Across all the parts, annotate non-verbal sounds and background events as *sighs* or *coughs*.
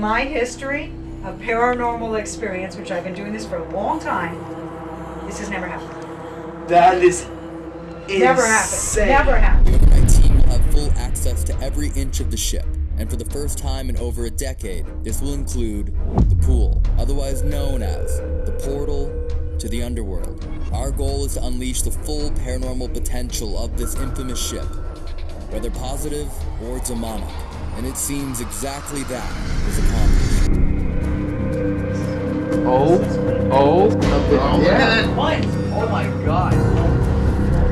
in my history of paranormal experience, which I've been doing this for a long time, this has never happened. That is Never insane. happened. Never happened. My team will have full access to every inch of the ship, and for the first time in over a decade, this will include the pool, otherwise known as the portal to the underworld. Our goal is to unleash the full paranormal potential of this infamous ship, whether positive or demonic, and it seems exactly that was accomplished. Oh, oh, oh. yeah. What? Oh my god.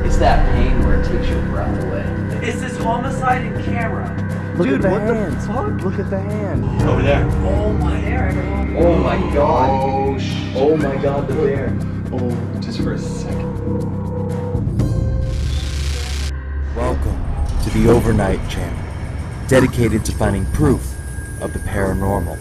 It's that pain where it takes your breath away. It's this homicide in camera. Dude, what the fuck? Look at the hand. Over there. Oh my There, everyone. Oh my god. Oh, sh- Oh my god, the bear. oh, just for a second. Welcome to the Overnight Channel, dedicated to finding proof of the paranormal.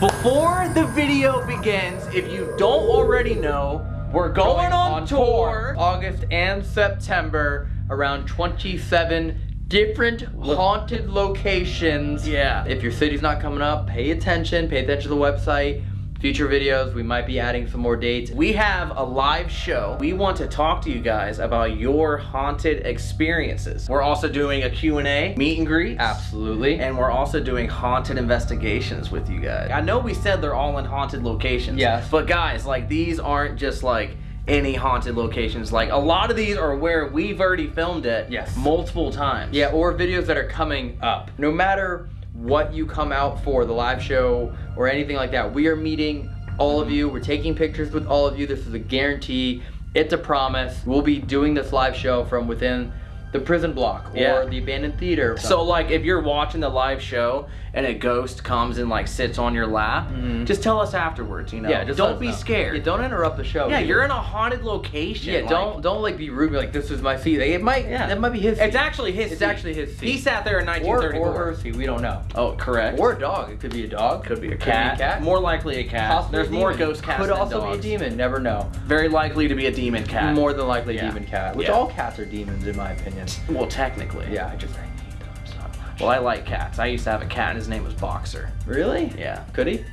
Before the video begins, if you don't already know, we're going, on, tour August and September around 27 different haunted locations. Yeah. If your city's not coming up, pay attention, pay attention to the website. Future videos, we might be adding some more dates. We have a live show. We want to talk to you guys about your haunted experiences. We're also doing a Q&A, meet and greet. Absolutely. And we're also doing haunted investigations with you guys. I know we said they're all in haunted locations. Yes. But guys, like these aren't just like any haunted locations. Like a lot of these are where we've already filmed it Yes. multiple times. Yeah, or videos that are coming up. No matter what you come out for, the live show or anything like that, we are meeting all of you. We're taking pictures with all of you. This is a guarantee. It's a promise. We'll be doing this live show from within the prison block or Yeah. the abandoned theater. So like if you're watching the live show and a ghost comes and like sits on your lap, mm-hmm. just tell us afterwards, you know. yeah, just don't be know. scared. Yeah, don't interrupt the show. Yeah, either. you're in a haunted location. Yeah, like- don't don't like be rude. Be like, this is my seat. Like, it might. Yeah. that might be his. Seat. It's actually his. It's seat. actually his seat. He sat there in or, 1934. or her seat. We don't know. Oh, correct. Or a dog. It could be a dog. could be a Could cat. be a cat. More likely a cat. Possibly There's more ghost cats Could also dogs. be a demon. Never know. Very likely to be a demon cat. More than likely a demon cat. Which all cats are demons in my opinion. Well, technically. Yeah, I just I hate them so much. Well, I like cats. I used to have a cat, and his name was Boxer. really? Yeah. Could he?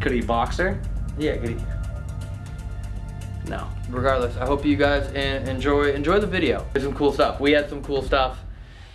Could he Boxer? Yeah, could he? No. Regardless, I hope you guys enjoy enjoy the video. There's some cool stuff. We had some cool stuff.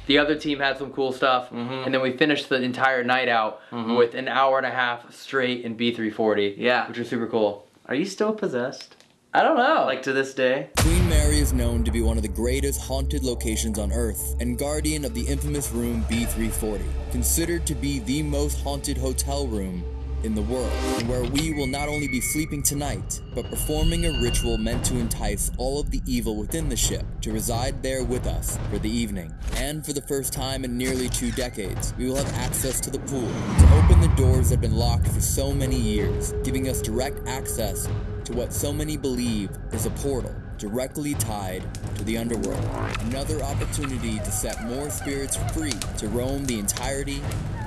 The other team had some cool stuff, Mhm. and then we finished the entire night out Mhm. with an hour and a half straight in B340. Yeah. which was super cool. Are you still possessed? I don't know. Like to this day? Queen Mary is known to be one of the greatest haunted locations on Earth and guardian of the infamous room B340, considered to be the most haunted hotel room in the world, and where we will not only be sleeping tonight, but performing a ritual meant to entice all of the evil within the ship to reside there with us for the evening. And for the first time in nearly two decades, we will have access to the pool to open the doors that have been locked for so many years, giving us direct access to what so many believe is a portal directly tied to the underworld. Another opportunity to set more spirits free to roam the entirety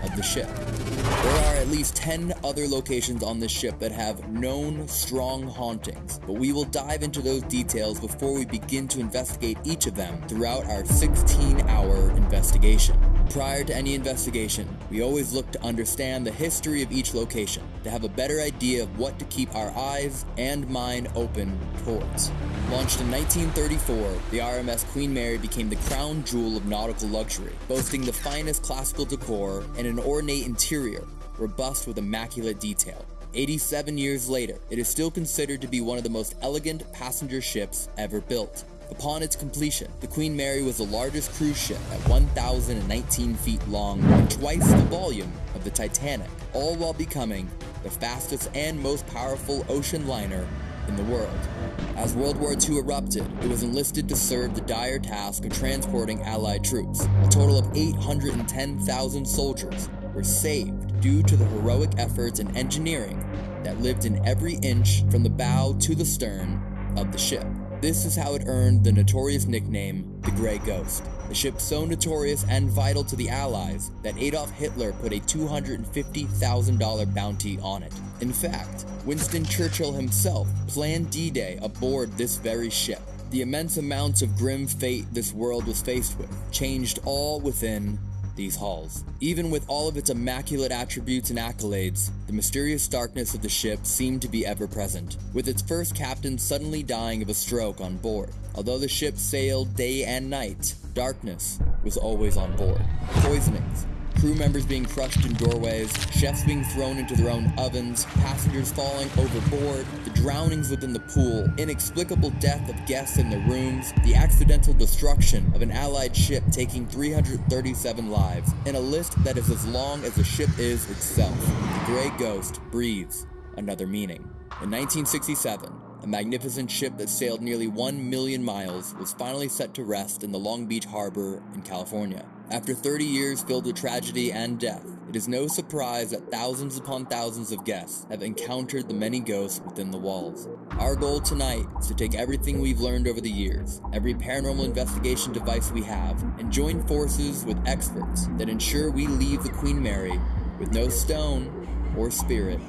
of the ship. There are at least 10 other locations on this ship that have known strong hauntings, but we will dive into those details before we begin to investigate each of them throughout our 16 hour investigation. Prior to any investigation, we always look to understand the history of each location to have a better idea of what to keep our eyes and mind open towards. Launched in 1934, the RMS Queen Mary became the crown jewel of nautical luxury, boasting the finest classical decor and an ornate interior, robust with immaculate detail. 87 years later, it is still considered to be one of the most elegant passenger ships ever built. Upon its completion, the Queen Mary was the largest cruise ship at 1,019 feet long and twice the volume of the Titanic, all while becoming the fastest and most powerful ocean liner in the world. As World War II erupted, it was enlisted to serve the dire task of transporting Allied troops. A total of 810,000 soldiers were saved due to the heroic efforts and engineering that lived in every inch from the bow to the stern of the ship. This is how it earned the notorious nickname the Grey Ghost. The ship so notorious and vital to the Allies that Adolf Hitler put a $250,000 bounty on it. In fact, Winston Churchill himself planned D-Day aboard this very ship. The immense amounts of grim fate this world was faced with changed all within these halls. Even with all of its immaculate attributes and accolades, the mysterious darkness of the ship seemed to be ever present, with its first captain suddenly dying of a stroke on board. Although the ship sailed day and night, darkness was always on board. Poisonings, crew members being crushed in doorways, chefs being thrown into their own ovens, passengers falling overboard, the drownings within the pool, inexplicable death of guests in their rooms, the accidental destruction of an allied ship taking 337 lives, and a list that is as long as the ship is itself. The Grey Ghost breathes another meaning. In 1967, a magnificent ship that sailed nearly 1 million miles was finally set to rest in the Long Beach harbor in California. After 30 years filled with tragedy and death, it is no surprise that thousands upon thousands of guests have encountered the many ghosts within the walls. Our goal tonight is to take everything we've learned over the years, every paranormal investigation device we have, and join forces with experts that ensure we leave the Queen Mary with no stone or spirit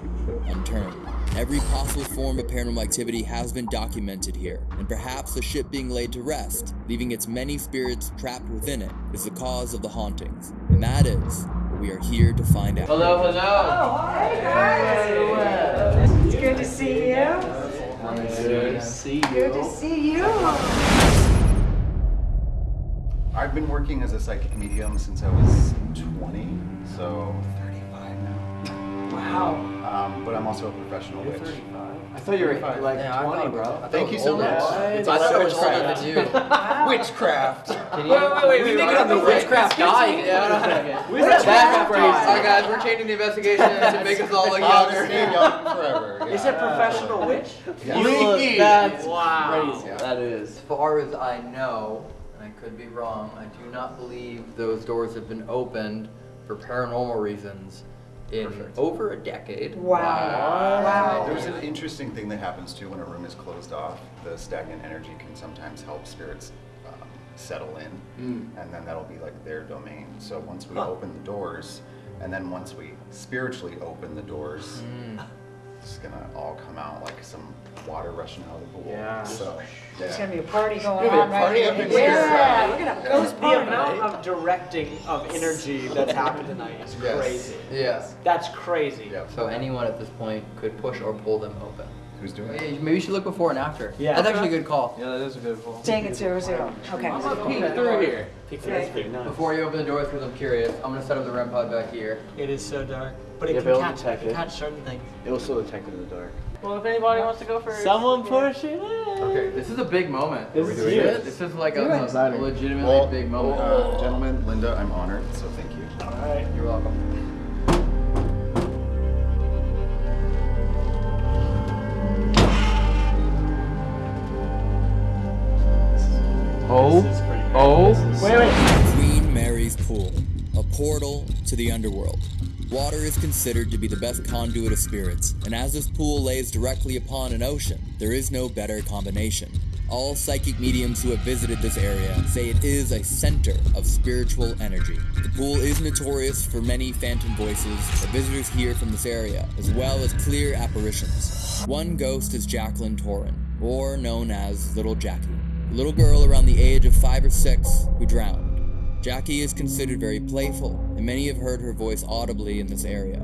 unturned. Every possible form of paranormal activity has been documented here, and perhaps the ship being laid to rest, leaving its many spirits trapped within it, is the cause of the hauntings. And that is what we are here to find out. Hello, hello. Oh, hey guys! It's good to see you. Good to see you. Good to see you. I've been working as a psychic medium since I was 20, so 35 now. Wow. Um, but I'm also a professional witch. I thought you were 35. like Yeah, 20, thought- bro. Thank you so much. I It's thought all it was older witchcraft. than you. *laughs* Witchcraft. Wait, wait, wait. We think on *laughs* the witchcraft dying. Yeah, Witchcraft That's crazy. dying. Alright, guys, we're changing the investigation to *laughs* make us all look I'll just younger. young forever. Is it professional witch? Yeah. You look, Please. that's Wow. crazy. Yeah. That is. As far as I know, and I could be wrong, I do not believe those doors have been opened for paranormal reasons in Perfect. over a decade. Wow. Wow. There's an interesting thing that happens too when a room is closed off. The stagnant energy can sometimes help spirits um, settle in, and then that'll be like their domain. So once we open the doors, and then once we spiritually open the doors, it's gonna all come out like some water rushing out of the pool. Yeah. So There's gonna be a party going There'll be a on right party here. up in here. Yeah, we're gonna have a ghost The amount of directing of energy that's happened tonight is Yes. crazy. Yes. That's crazy. Yep. So anyone at this point could push or pull them open. Who's doing it? Maybe maybe you should look before and after. Yeah. That's actually a good call. Yeah, that is a good call. Take it zero zero. Okay. I'm Peek through here. Peek through. That's pretty nice. Before you open the door, because I'm curious, I'm gonna set up the REM pod back here. It is so dark, but it Yeah, can but catch, detect it can it. catch certain things. It will still detect it in the dark. Well, if anybody wants to go first. Someone push it in. Okay, this is a big moment. This we is doing huge. it? This is like a, Do a legitimately Well, big moment. uh, gentlemen, Linda, I'm honored, so thank you. Alright. You're welcome. Oh, This is oh. Portal to the underworld. Water is considered to be the best conduit of spirits, and as this pool lays directly upon an ocean, there is no better combination. All psychic mediums who have visited this area say it is a center of spiritual energy. The pool is notorious for many phantom voices that visitors hear from this area, as well as clear apparitions. One ghost is Jacqueline Torin, or known as Little Jackie, a little girl around the age of five or six who drowned. Jackie is considered very playful, and many have heard her voice audibly in this area.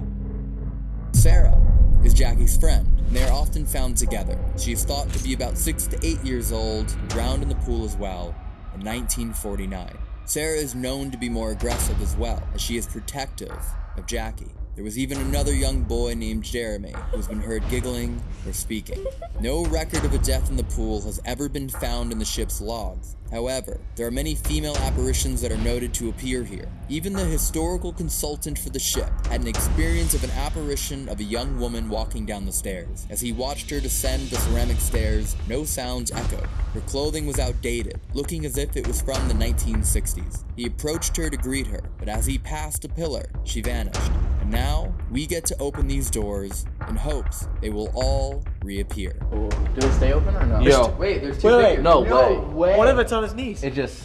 Sarah is Jackie's friend, and they are often found together. She is thought to be about six to eight years old, drowned in the pool as well in 1949. Sarah is known to be more aggressive as well, as she is protective of Jackie. There was even another young boy named Jeremy who has been heard giggling or speaking. No record of a death in the pool has ever been found in the ship's logs. However, there are many female apparitions that are noted to appear here. Even the historical consultant for the ship had an experience of an apparition of a young woman walking down the stairs. As he watched her descend the ceramic stairs, no sounds echoed. Her clothing was outdated, looking as if it was from the 1960s. He approached her to greet her, but as he passed a pillar, she vanished. And now, we get to open these doors in hopes they will all reappear. Do they stay open or no? Yo. Wait, there's two Wait, wait, figures. No way. What if it's on his knees? It just.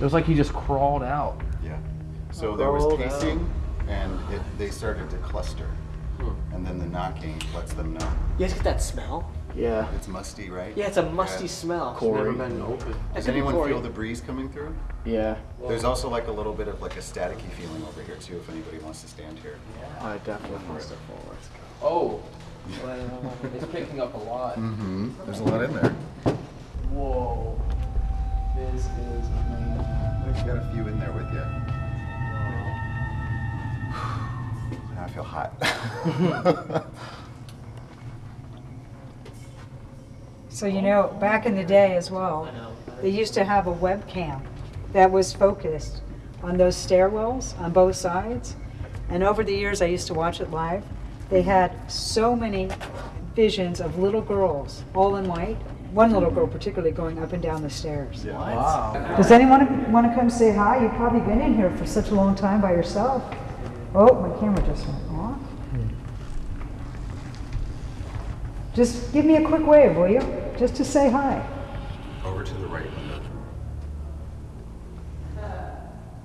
It was like he just crawled out. Yeah. So oh, there was Roll pacing, and it, they started to cluster, hmm. and then the knocking lets them know. You guys get that smell? Yeah. It's musty, right? Yeah, it's a musty Yeah. smell. Corey. Never been open. Does anyone feel the breeze coming through? Yeah. There's also like a little bit of like a staticky feeling over here too, if anybody wants to stand here. Yeah. I definitely want to Oh. *laughs* it's picking up a lot. Mm-hmm. There's a lot in there. Whoa. This is amazing. We've got a few in there with you. *sighs* Now I feel hot. *laughs* *laughs* So you know, back in the day as well, they used to have a webcam that was focused on those stairwells on both sides. And over the years, I used to watch it live. They had so many visions of little girls, all in white. One little girl particularly going up and down the stairs. Wow. Does anyone want to come say hi? You've probably been in here for such a long time by yourself. Oh, my camera just went off. Just give me a quick wave, will you? Just to say hi. Over to the right.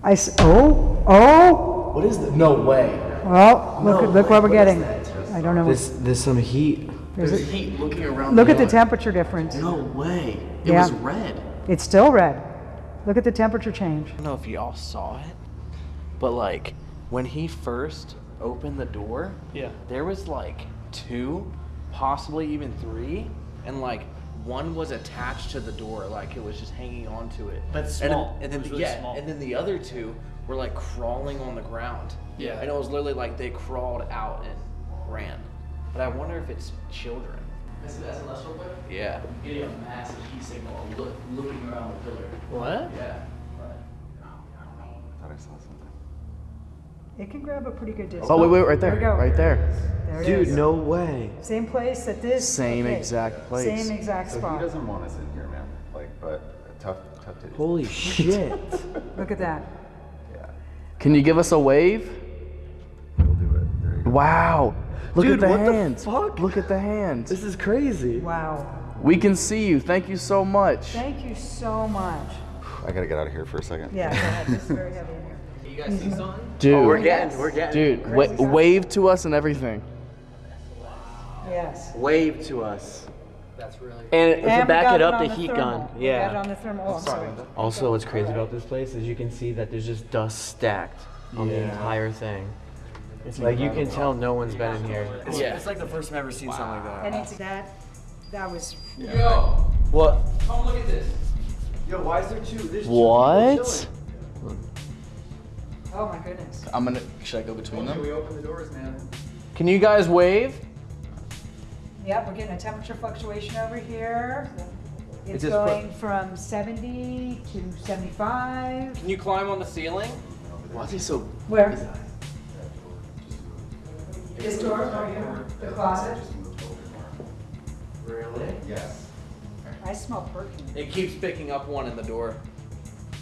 I s- oh, oh, What is that? No way. well, look, No at look what we're way. What is getting. I don't know. There's there's some heat. There's There's a- heat looking around. Look at the temperature difference. No way. It Yeah. was red. It's still red. Look at the temperature change. I don't know if y'all saw it, but like when he first opened the door, Yeah. there was like two, possibly even three, and like one was attached to the door, like it was just hanging onto it. But And small. then, and then It was really yeah, small. and then the other two were like crawling on the ground. Yeah. and it was literally like they crawled out and ran. But I wonder if it's children. This is SLS real quick. Yeah. Getting a massive heat signal look, looking around the pillar. What? Yeah. I thought I saw something. It can grab a pretty good distance. Oh wait, wait, right There there, we go. right there. There Dude, is. no way. Same place that this. Same okay. exact place. Same exact So he doesn't want us in here, man. Like, but tough, tough to. Holy *laughs* shit. Look at that. Yeah, Can you give us a wave? we'll do it. There you go. Wow. Look Dude, at the what the hands. fuck? Look at the hands. This is crazy. Wow. We can see you. Thank you so much. Thank you so much. I gotta get out of here for a second. Yeah, go ahead. This is very heavy in here. You guys see mm-hmm. something? Oh, dude, Oh, we're getting, we're getting. dude, wa- wave to us and everything. Yes. Wave to us. That's really. And, And to back it up, on the heat thermal. gun. We it Yeah. on the thermal. Oh, Also, what's crazy about this place is you can see that there's just dust stacked on the entire thing. Like you can tell no one's been in here. Yeah. It's like the first time I've ever seen something like that. And it's that, that was, Yo, What? come look at this. Yo, why is there two? There's What? Oh my goodness. I'm gonna. Should I go between them? We open the doors, man. Can you guys wave? Yep, we're getting a temperature fluctuation over here. It's just going from 70 to 75. Can you climb on the ceiling? Why is he so? Where? This door over here, the closet. Really? Yes. I smell perfume. It keeps picking up one in the door.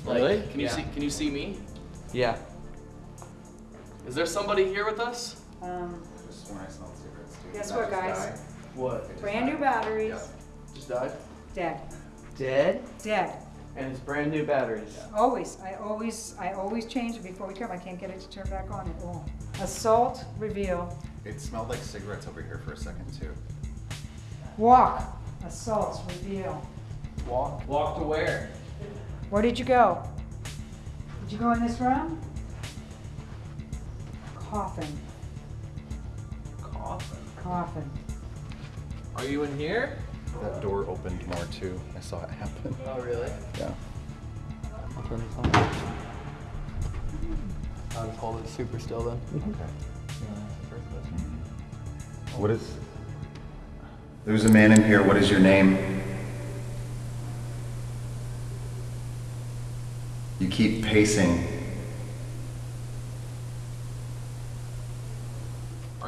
Really? Can you yeah. see? Can you see me? Yeah. Is there somebody here with us? Um, Just when I smelled cigarettes too. Guess what, guys? What? brand new batteries, Yeah. Just died. dead, Dead? dead. And it's brand new batteries. Always, I always, I always change it before we come. I can't get it to turn back on. It won't. Assault, reveal, It smelled like cigarettes over here for a second too. walk, assaults, reveal. Walk. Walk to where? Where did you go? Did you go in this room? Coffin, Coffin. coffin. Are you in here? That door opened more too. I saw it happen. Oh, really? Yeah. I'll turn this on. Mm-hmm. I'll just hold it super still then. Okay. Mm-hmm. Mm-hmm. What is? There's a man in here. What is your name? You keep pacing.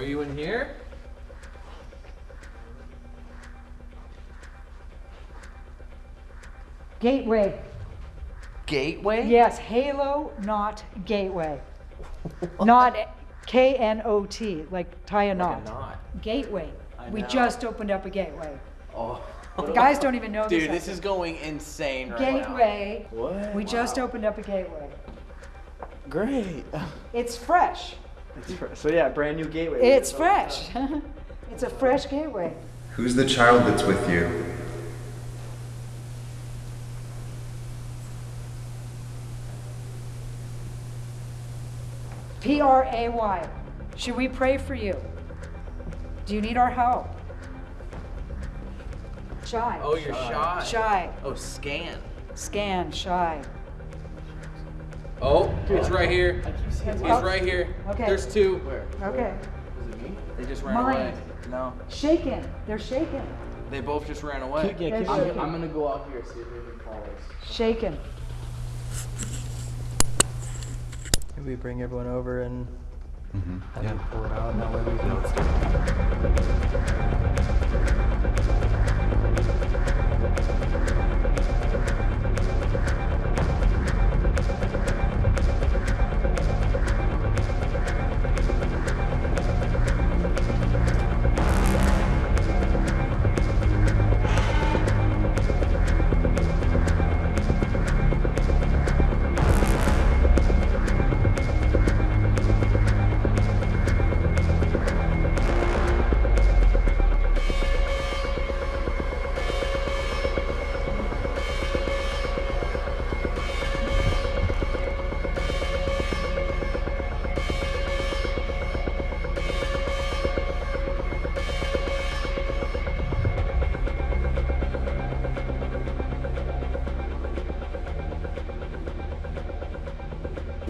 You in here? Gateway. Gateway? Yes, Halo, not Gateway. Not K N O T, like tie a knot. Not. Gateway. I We know. just opened up a gateway. Oh. The guys don't even know this. Dude, this out is going insane right there. now. Gateway. What? We just opened up a gateway. Great. It's fresh. So yeah, brand new gateway. It's fresh. *laughs* It's a fresh gateway. Who's the child that's with you? P R A Y. Should we pray for you? Do you need our help? Shy. Oh, you're shy. Shy. Oh, scan. Scan. Shy. Oh, it's right here. He's right here. Okay. There's two. Where? Okay. Was it me? They just ran Mine. away. No, Shaken. They're shaken. they both just ran away. Keep- yeah, keep I'm, shaking. I'm gonna go out here and see if anything follows. Shaken. Maybe we bring everyone over and Mm-hmm. have them pull it out, and that way we can. *laughs*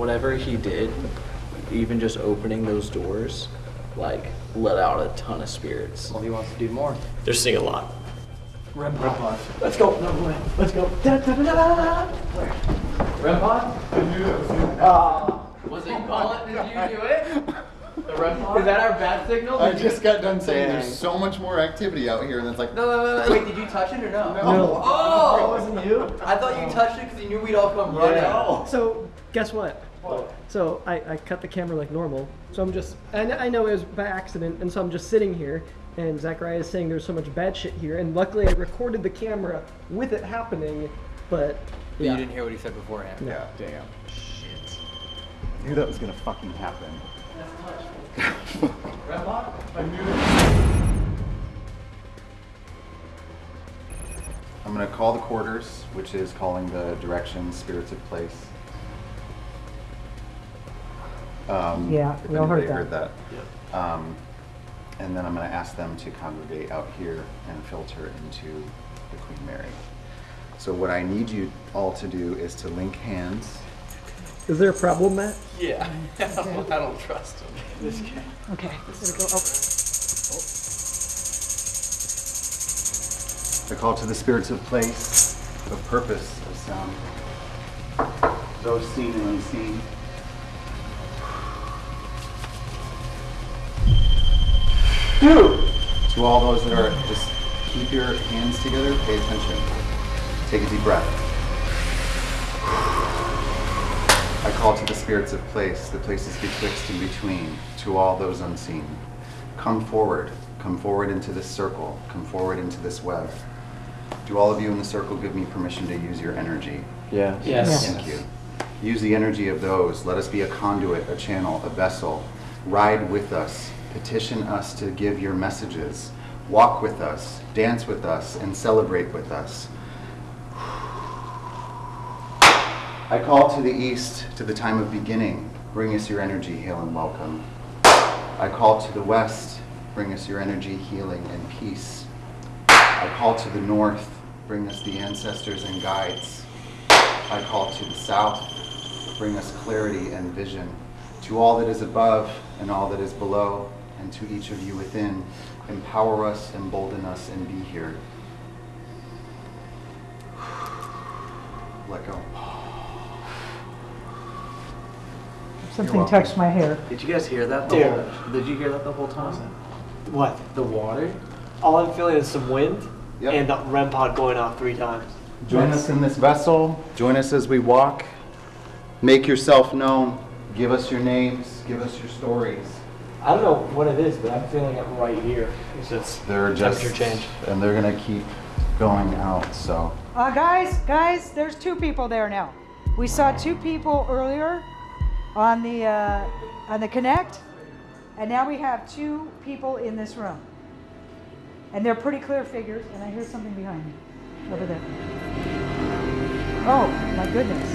Whatever he did, even just opening those doors, like let out a ton of spirits. Well, he wants to do more. They're seeing a lot. Rem pod. Let's go. No way. Let's go. Da, da, da, da, da. Where? Rem pod? Ah. Was it Colin? Did you do it? The Rem pod? Is that our bat signal? I Did you- just got done saying Dang. there's so much more activity out here, and it's like, No, no, no, no. Wait, did you touch it or no? No. Oh! It wasn't you? I thought you touched it because you knew we'd all come running. So guess what? So I, I cut the camera like normal. So I'm just I, I know it was by accident, and so I'm just sitting here, and Zachariah is saying there's so much bad shit here, and luckily I recorded the camera with it happening, but But yeah. you didn't hear what he said beforehand. yeah, damn. Shit. I knew that was gonna fucking happen. Red lock? I knew it. I'm gonna call the quarters, which is calling the directions, spirits of place. Um, Yeah, if we all heard anybody that. that. Um, and then I'm gonna ask them to congregate out here and filter into the Queen Mary. So what I need you all to do is to link hands. Is there a problem, Matt? Yeah. *laughs* I don't trust him. This guy. Okay. Gotta go. Oh. I call to the spirits of place, of purpose of sound, those seen and unseen. Dude! To all those that are, just keep your hands together, pay attention. Take a deep breath. I call to the spirits of place, the places betwixt and between, to all those unseen. Come forward, come forward into this circle, come forward into this web. Do all of you in the circle give me permission to use your energy? Yeah. Yes. Thank you. Use the energy of those. Let us be a conduit, a channel, a vessel. Ride with us. Petition us to give your messages. Walk with us, dance with us, and celebrate with us. I call to the east, to the time of beginning. Bring us your energy, hail and welcome. I call to the west. Bring us your energy, healing, and peace. I call to the north. Bring us the ancestors and guides. I call to the south, bring us clarity and vision. To all that is above and all that is below, and to each of you within, empower us, embolden us, and be here. Let go. Something touched my hair. Did you guys hear that? The Dude. whole, did you hear that the whole time? What? The water? All I'm feeling is some wind Yep. and the REM pod going off three times. Join us in this vessel. Join us as we walk. Make yourself known. Give us your names. Give us your stories. I don't know what it is, but I'm feeling it right here. It's just They're just temperature change. and they're gonna keep going out. So Uh, guys, guys, there's two people there now. We saw two people earlier on the uh, on the Kinect, and now we have two people in this room. And they're pretty clear figures, and I hear something behind me, over there. Oh, my goodness.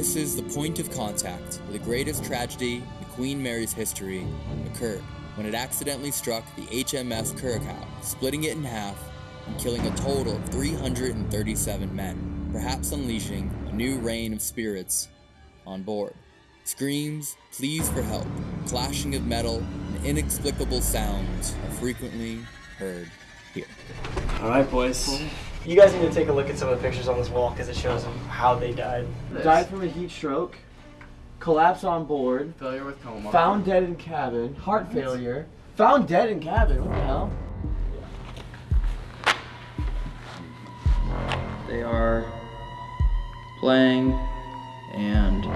This is the point of contact where the greatest tragedy in Queen Mary's history occurred when it accidentally struck the HMS Curacoa, splitting it in half and killing a total of 337 men, perhaps unleashing a new reign of spirits on board. Screams, pleas for help, clashing of metal, and inexplicable sounds are frequently heard here. All right, boys. You guys need to take a look at some of the pictures on this wall because it shows them how they died. Died from a heat stroke, collapse on board, Failure with coma. found dead in cabin, heart failure, found dead in cabin. What the hell? They are playing and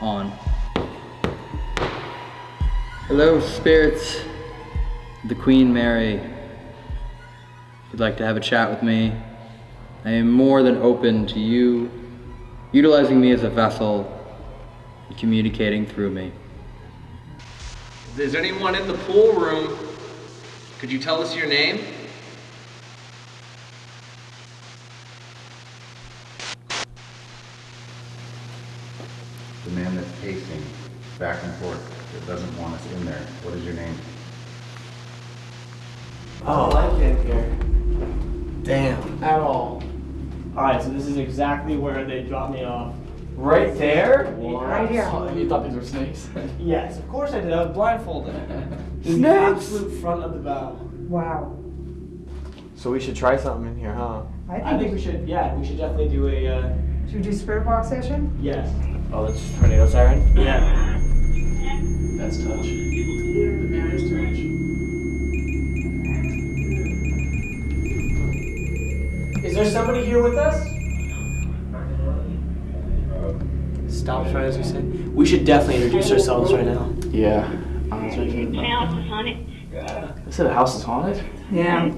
on. Hello, spirits. The Queen Mary. If you'd like to have a chat with me, I am more than open to you utilizing me as a vessel and communicating through me. If there's anyone in the pool room, could you tell us your name? The man that's pacing back and forth, that doesn't want us in there. What is your name? Oh, I can't hear. Damn. At all. Alright, so this is exactly where they dropped me off. Right there? Right here. You thought these were snakes? *laughs* yes, of course I did. I was blindfolded. *laughs* In the Snakes? absolute front of the bow. Wow. So we should try something in here, huh? I think, I think think we should, yeah, we should definitely do a, uh, Should we do spirit box session? yes. Oh, that's tornado siren. Yeah. That's touch. There somebody here with us? Stop right as we say. We should definitely introduce ourselves right now. Yeah. I said the house is haunted? Yeah.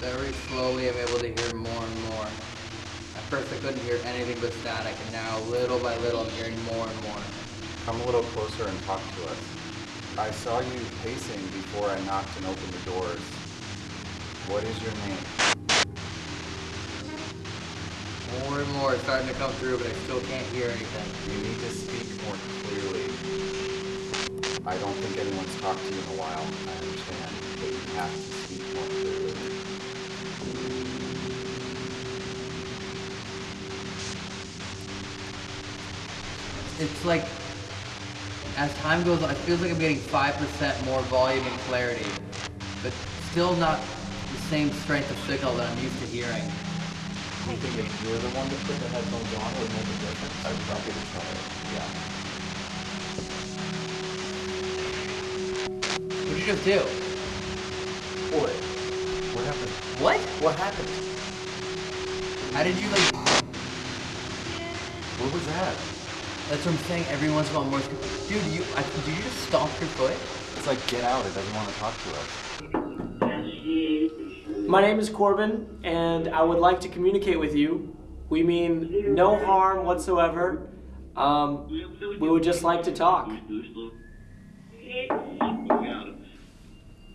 Very slowly, I'm able to hear more and more. At first, I couldn't hear anything but static, and now, little by little, I'm hearing more and more. Come a little closer and talk to us. I saw you pacing before I knocked and opened the doors. What is your name? More and more, it's starting to come through, but I still can't hear anything. You need to speak more clearly. I don't think anyone's talked to you in a while. I understand, but you have to speak more clearly. It's like, as time goes on, it feels like I'm getting 5% more volume and clarity, but still not the same strength of signal that I'm used to hearing. Do you think if you're the one to put the headphones on, it would make a difference? I would probably try it, yeah. What'd you just do? What? What happened? What? What happened? How did you like? What was that? That's what I'm saying. Every once in a while, more. Dude, you, I, did you just stomp your foot? It's like, get out, it doesn't want to talk to us. My name is Corbin, and I would like to communicate with you. We mean no harm whatsoever. Um, we would just like to talk.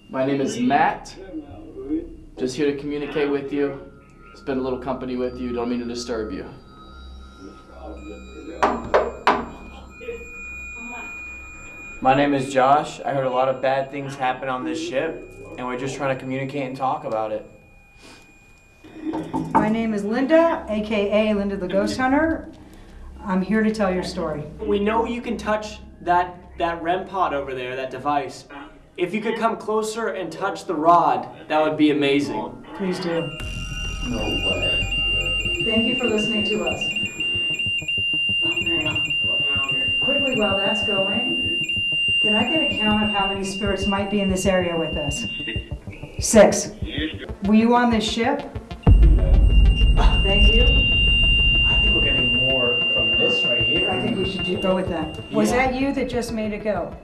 My name is Matt. Just here to communicate with you. Spend a little company with you. Don't mean to disturb you. My name is Josh. I heard a lot of bad things happen on this ship, and we're just trying to communicate and talk about it. My name is Linda, aka Linda the Ghost Hunter. I'm here to tell your story. We know you can touch that that REM pod over there, that device. If you could come closer and touch the rod, that would be amazing. Please do. No way. Thank you for listening to us. Quickly, while that's going, can I get a count of how many spirits might be in this area with us? Six. Were you on this ship? Thank you. I think we're getting more from this right here. I think we should do- go with that. Was that you that just made it go?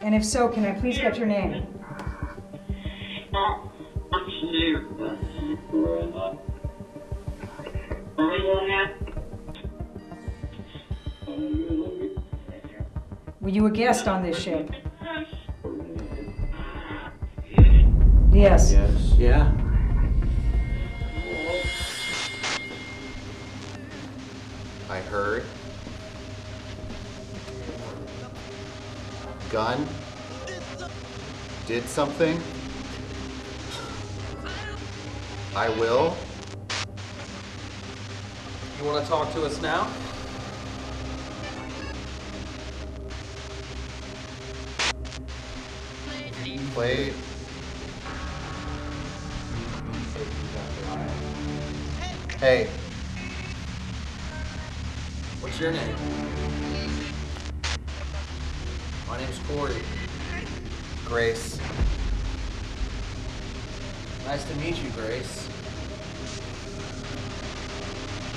And if so, can I please get your name? Were you a guest on this ship? Yes. Yes. Yeah. I heard. Gun. Did something. I will. You want to talk to us now? Play. Hey, What's your name? My name's Corey. Grace. Nice to meet you, Grace.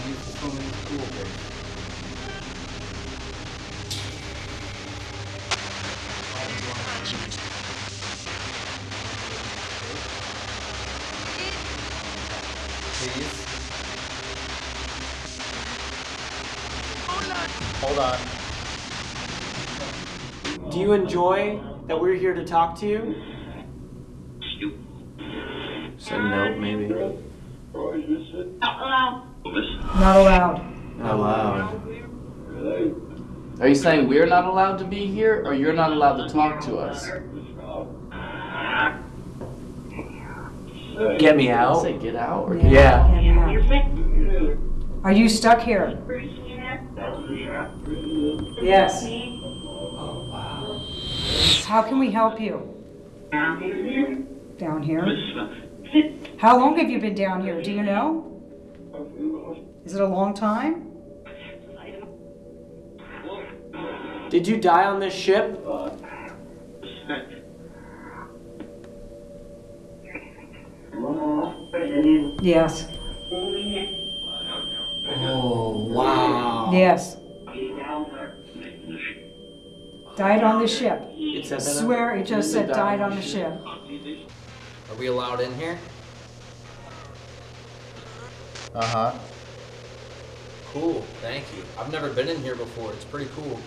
You from in school, Grace. You enjoy that we're here to talk to you? Said no, maybe. Not allowed. Not loud. Are you saying we're not allowed to be here, or you're not allowed to talk to us? Get me out. Say get out or Yeah. Are you stuck here? Yes. How can we help you? Down here? Down here? Uh, How long have you been down here? Do you know? Is it a long time? Did you die on this ship? Yes. Oh, wow. Yes. Died on the ship. It said that Swear it just said said died on the ship. Are we allowed in here? Uh huh. Cool, thank you. I've never been in here before. It's pretty cool.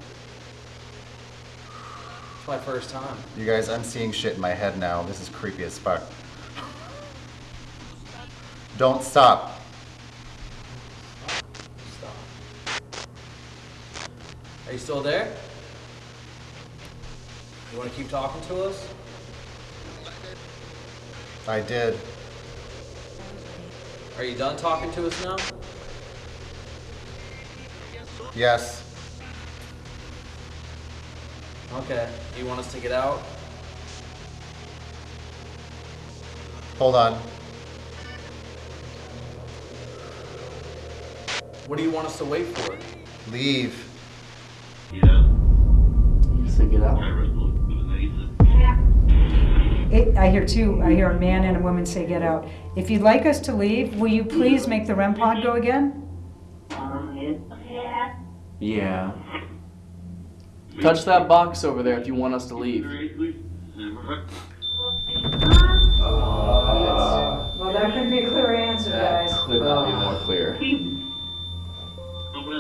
It's my first time. You guys, I'm seeing shit in my head now. This is creepy as fuck. Don't stop. Stop. Are you still there? You want to keep talking to us? I did. Are you done talking to us now? Yes. Okay. Do you want us to get out? Hold on. What do you want us to wait for? Leave. Yeah. You Say get out. It, I hear two, I hear a man and a woman say get out. If you'd like us to leave, will you please make the REM pod go again? Yeah. Touch that box over there if you want us to leave. Uh, well, that could be a clear answer, That guys. could not be more clear.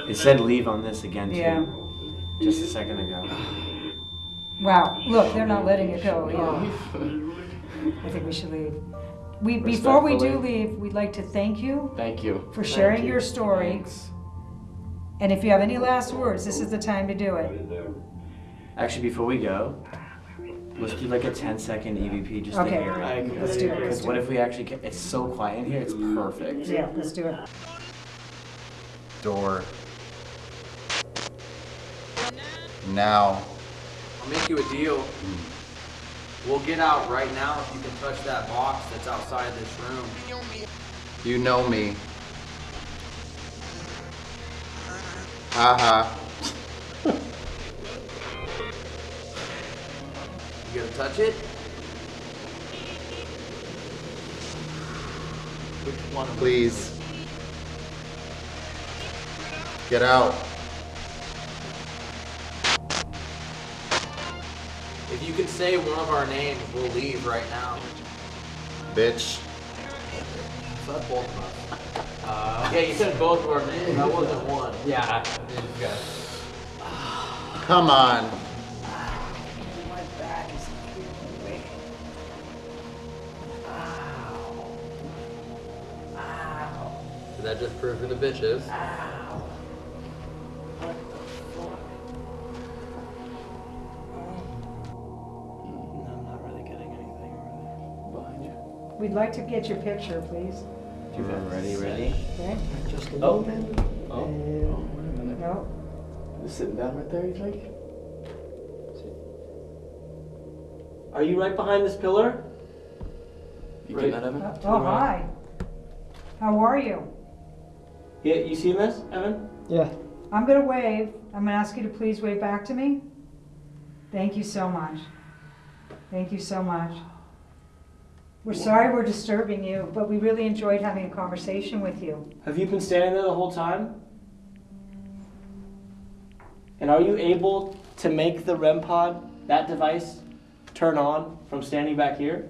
It said leave on this again too. Yeah. Just a second ago. Wow, look, they're not letting it go, yeah. I think we should leave. We, before we do leave, we'd like to thank you Thank you. for sharing you. your story. Thanks. And if you have any last words, this is the time to do it. Actually, before we go, let's do like a 10 second EVP just Okay, to hear it. let's do it, Because what if we actually get, it's so quiet in here, it's perfect. Yeah, let's do it. Door. Now. I'll make you a deal. We'll get out right now if you can touch that box that's outside this room. You know me. Haha. You gonna touch it? Which one? Please. Get out. If you could say one of our names, we'll leave right now. Bitch. Said both of us. Uh, yeah, you said both of our names. That wasn't one. Yeah. Come on. My back is giving way. That just prove who the bitch is. I'm We'd like to get your picture, please. Do you have them ready, ready? Okay? Just a Oh. moment. Oh, And oh, wait a minute. No? Just sitting down right there, you think? Are you right behind this pillar? You Right. getting that, Evan? Uh, Oh, hi. How are you? Yeah, you seen this, Evan? yeah. I'm gonna wave. I'm gonna ask you to please wave back to me. Thank you so much. Thank you so much. We're sorry we're disturbing you, but we really enjoyed having a conversation with you. Have you been standing there the whole time? And are you able to make the REM pod, that device, turn on from standing back here?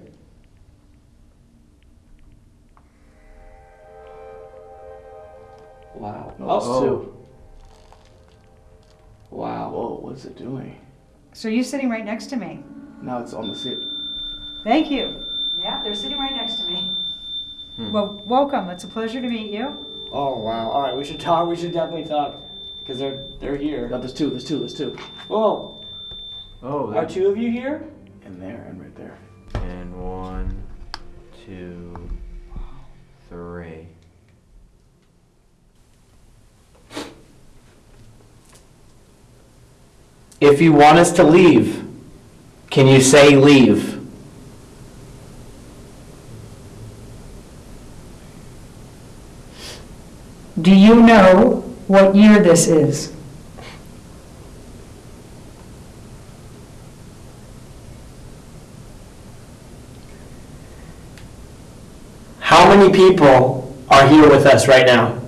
Wow. Us oh, too. Wow. Whoa, what's it doing? So you're sitting right next to me. Now it's on the seat. Thank you. Yeah, they're sitting right next to me. Hmm. Well, welcome. It's a pleasure to meet you. Oh wow. All right, we should talk. We should definitely talk because they're they're here. No, there's two, there's two, there's two. Oh, Oh, are two of you here? And there and right there. And one, two, three. If you want us to leave, can you say leave? Do you know what year this is? How many people are here with us right now?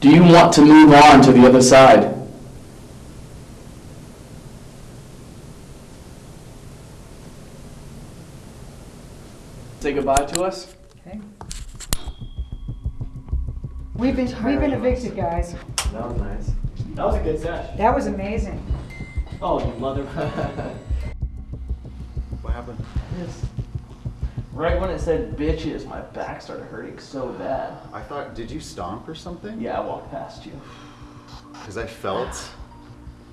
Do you want to move on to the other side? Say goodbye to us? Okay. We've been, we've been evicted, guys. That was nice. That was a good session. That was amazing. Oh, you mother. *laughs* What happened? Right when it said bitches, my back started hurting so bad. I thought, did you stomp or something? Yeah, I walked past you. Because I felt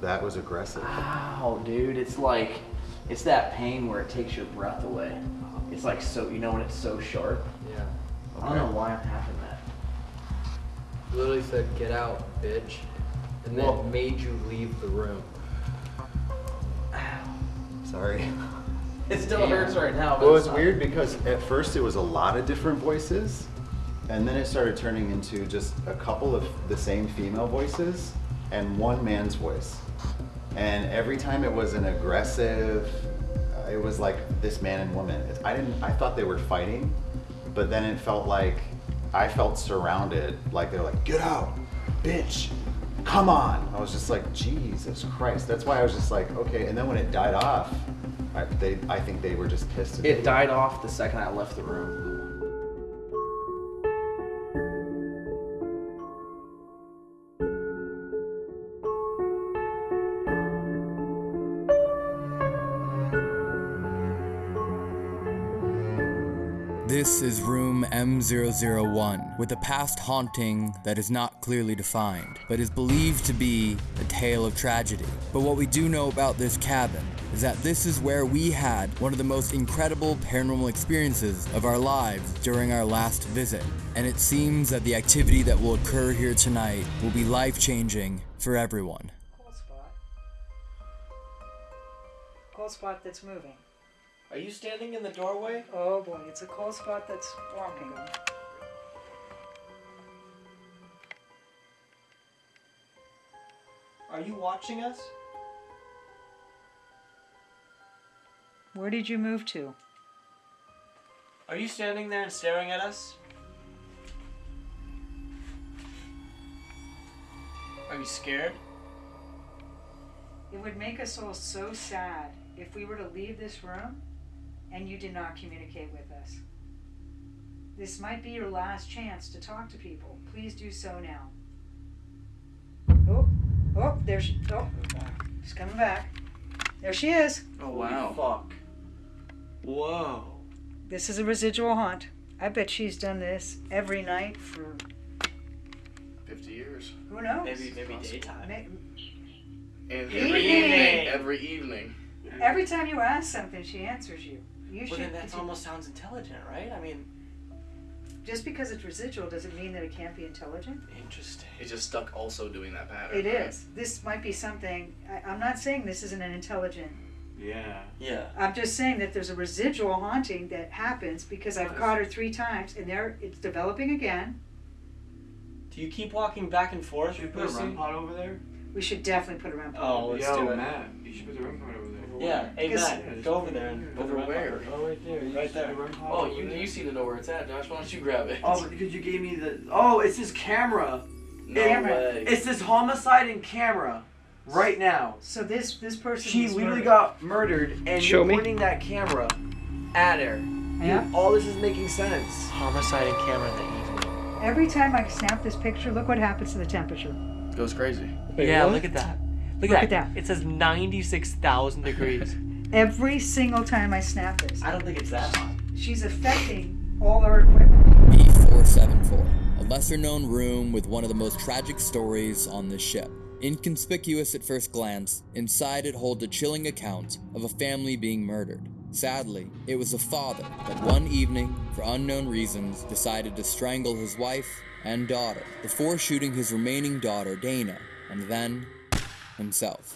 that was aggressive. Ow, dude. It's like, it's that pain where it takes your breath away. It's like so, you know when it's so sharp? Yeah. I don't know why I'm having that. Literally said, get out, bitch. And then Well- made you leave the room. *sighs* Sorry. It still hurts right now. but Well, it's not- weird because at first it was a lot of different voices, and then it started turning into just a couple of the same female voices and one man's voice. And every time it was an aggressive, uh, it was like this man and woman. I didn't, I thought they were fighting, but then it felt like I felt surrounded. Like they're like, get out, bitch, come on. I was just like, Jesus Christ. That's why I was just like, okay. And then when it died off, I, they, I think they were just pissed. It died off the second I left the room. This is room M001, with a past haunting that is not clearly defined, but is believed to be a tale of tragedy. But what we do know about this cabin is that this is where we had one of the most incredible paranormal experiences of our lives during our last visit. And it seems that the activity that will occur here tonight will be life changing for everyone. Cold spot. Cold spot that's moving. Are you standing in the doorway? Oh boy, it's a cold spot that's forming. Are you watching us? Where did you move to? Are you standing there and staring at us? Are you scared? It would make us all so sad if we were to leave this room and you did not communicate with us. This might be your last chance to talk to people. Please do so now. Oh, oh, there she. Oh, she's coming back. There she is. Oh wow. Fuck. Whoa. This is a residual haunt. I bet she's done this every night for 50 years. who knows. Maybe maybe daytime. May- And Evening. every evening. Every evening. Every time you ask something, she answers you. You Well should. then that almost sounds intelligent, right? I mean, Just because it's residual doesn't mean that it can't be intelligent. interesting. It just stuck also doing that pattern. It right? is. This might be something. I, I'm not saying this isn't an intelligent. Yeah. Yeah. I'm just saying that there's a residual haunting that happens because I've caught her three times and there it's developing again. Do you keep walking back and forth? Should we put a REM pod over there? We should definitely put a her on. Oh, let's Yo, do it. Matt, you should put the REM pod over there. Yeah, hey Matt, go over there and put the Over where? Oh, right there, right there. Oh, you, you seem to know where it's at, Josh. Why don't you grab it? Oh, because you gave me the. Oh, it's his camera. no Camera. way. It's this homicide in camera. Right now. So this this person. She was literally murdered. got murdered, and Show you're me. pointing that camera at her. Yeah. All this is making sense. Homicide in camera in the evening. Every time I snap this picture, look what happens to the temperature. It Goes crazy. yeah, look at that. Look, Look at at that. that. It says 96,000 *laughs* degrees. Every single time I snap this, I don't think it's that hot. she's affecting all our equipment. B474, a lesser known room with one of the most tragic stories on this ship. Inconspicuous at first glance, inside it holds a chilling account of a family being murdered. Sadly, it was a father that one evening, for unknown reasons, decided to strangle his wife and daughter before shooting his remaining daughter, Dana, and then himself.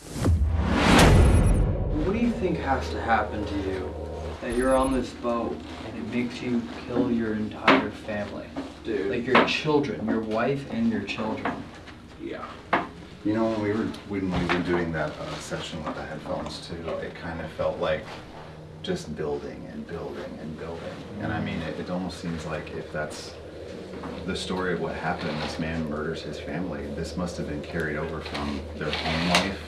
What do you think has to happen to you that you're on this boat and it makes you kill your entire family? Dude. Like your children, your wife and your children. Yeah. You know, when we were when we were doing that uh, session with the headphones too, it kind of felt like just building and building and building. And I mean, it, it almost seems like if that's the story of what happened, this man murders his family. This must have been carried over from their home life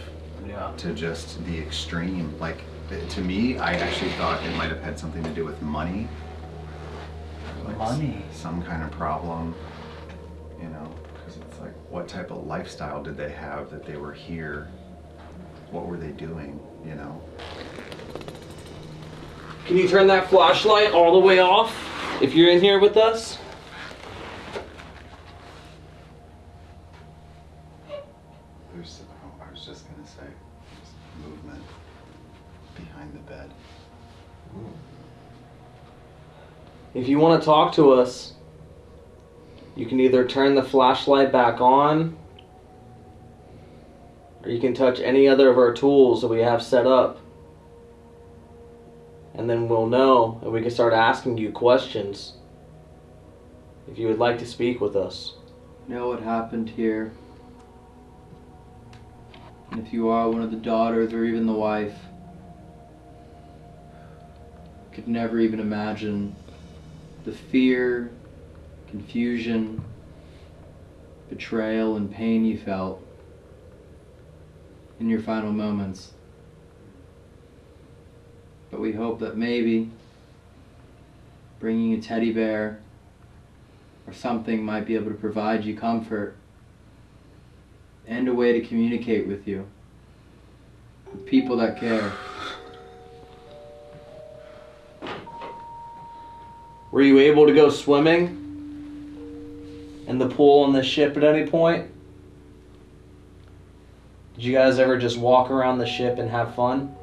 Yeah. to just the extreme. Like to me, I actually thought it might have had something to do with money. Like Money? Some kind of problem, you know, because it's like, what type of lifestyle did they have that they were here? What were they doing, you know? Can you turn that flashlight all the way off if you're in here with us? There's, oh, I was just gonna say, there's movement behind the bed. If you want to talk to us, you can either turn the flashlight back on or you can touch any other of our tools that we have set up. And then we'll know and we can start asking you questions if you would like to speak with us. Know what happened here. And if you are one of the daughters or even the wife, could never even imagine the fear, confusion, betrayal, and pain you felt in your final moments. But we hope that maybe bringing a teddy bear or something might be able to provide you comfort and a way to communicate with you. With people that care. Were you able to go swimming in the pool on the ship at any point? Did you guys ever just walk around the ship and have fun?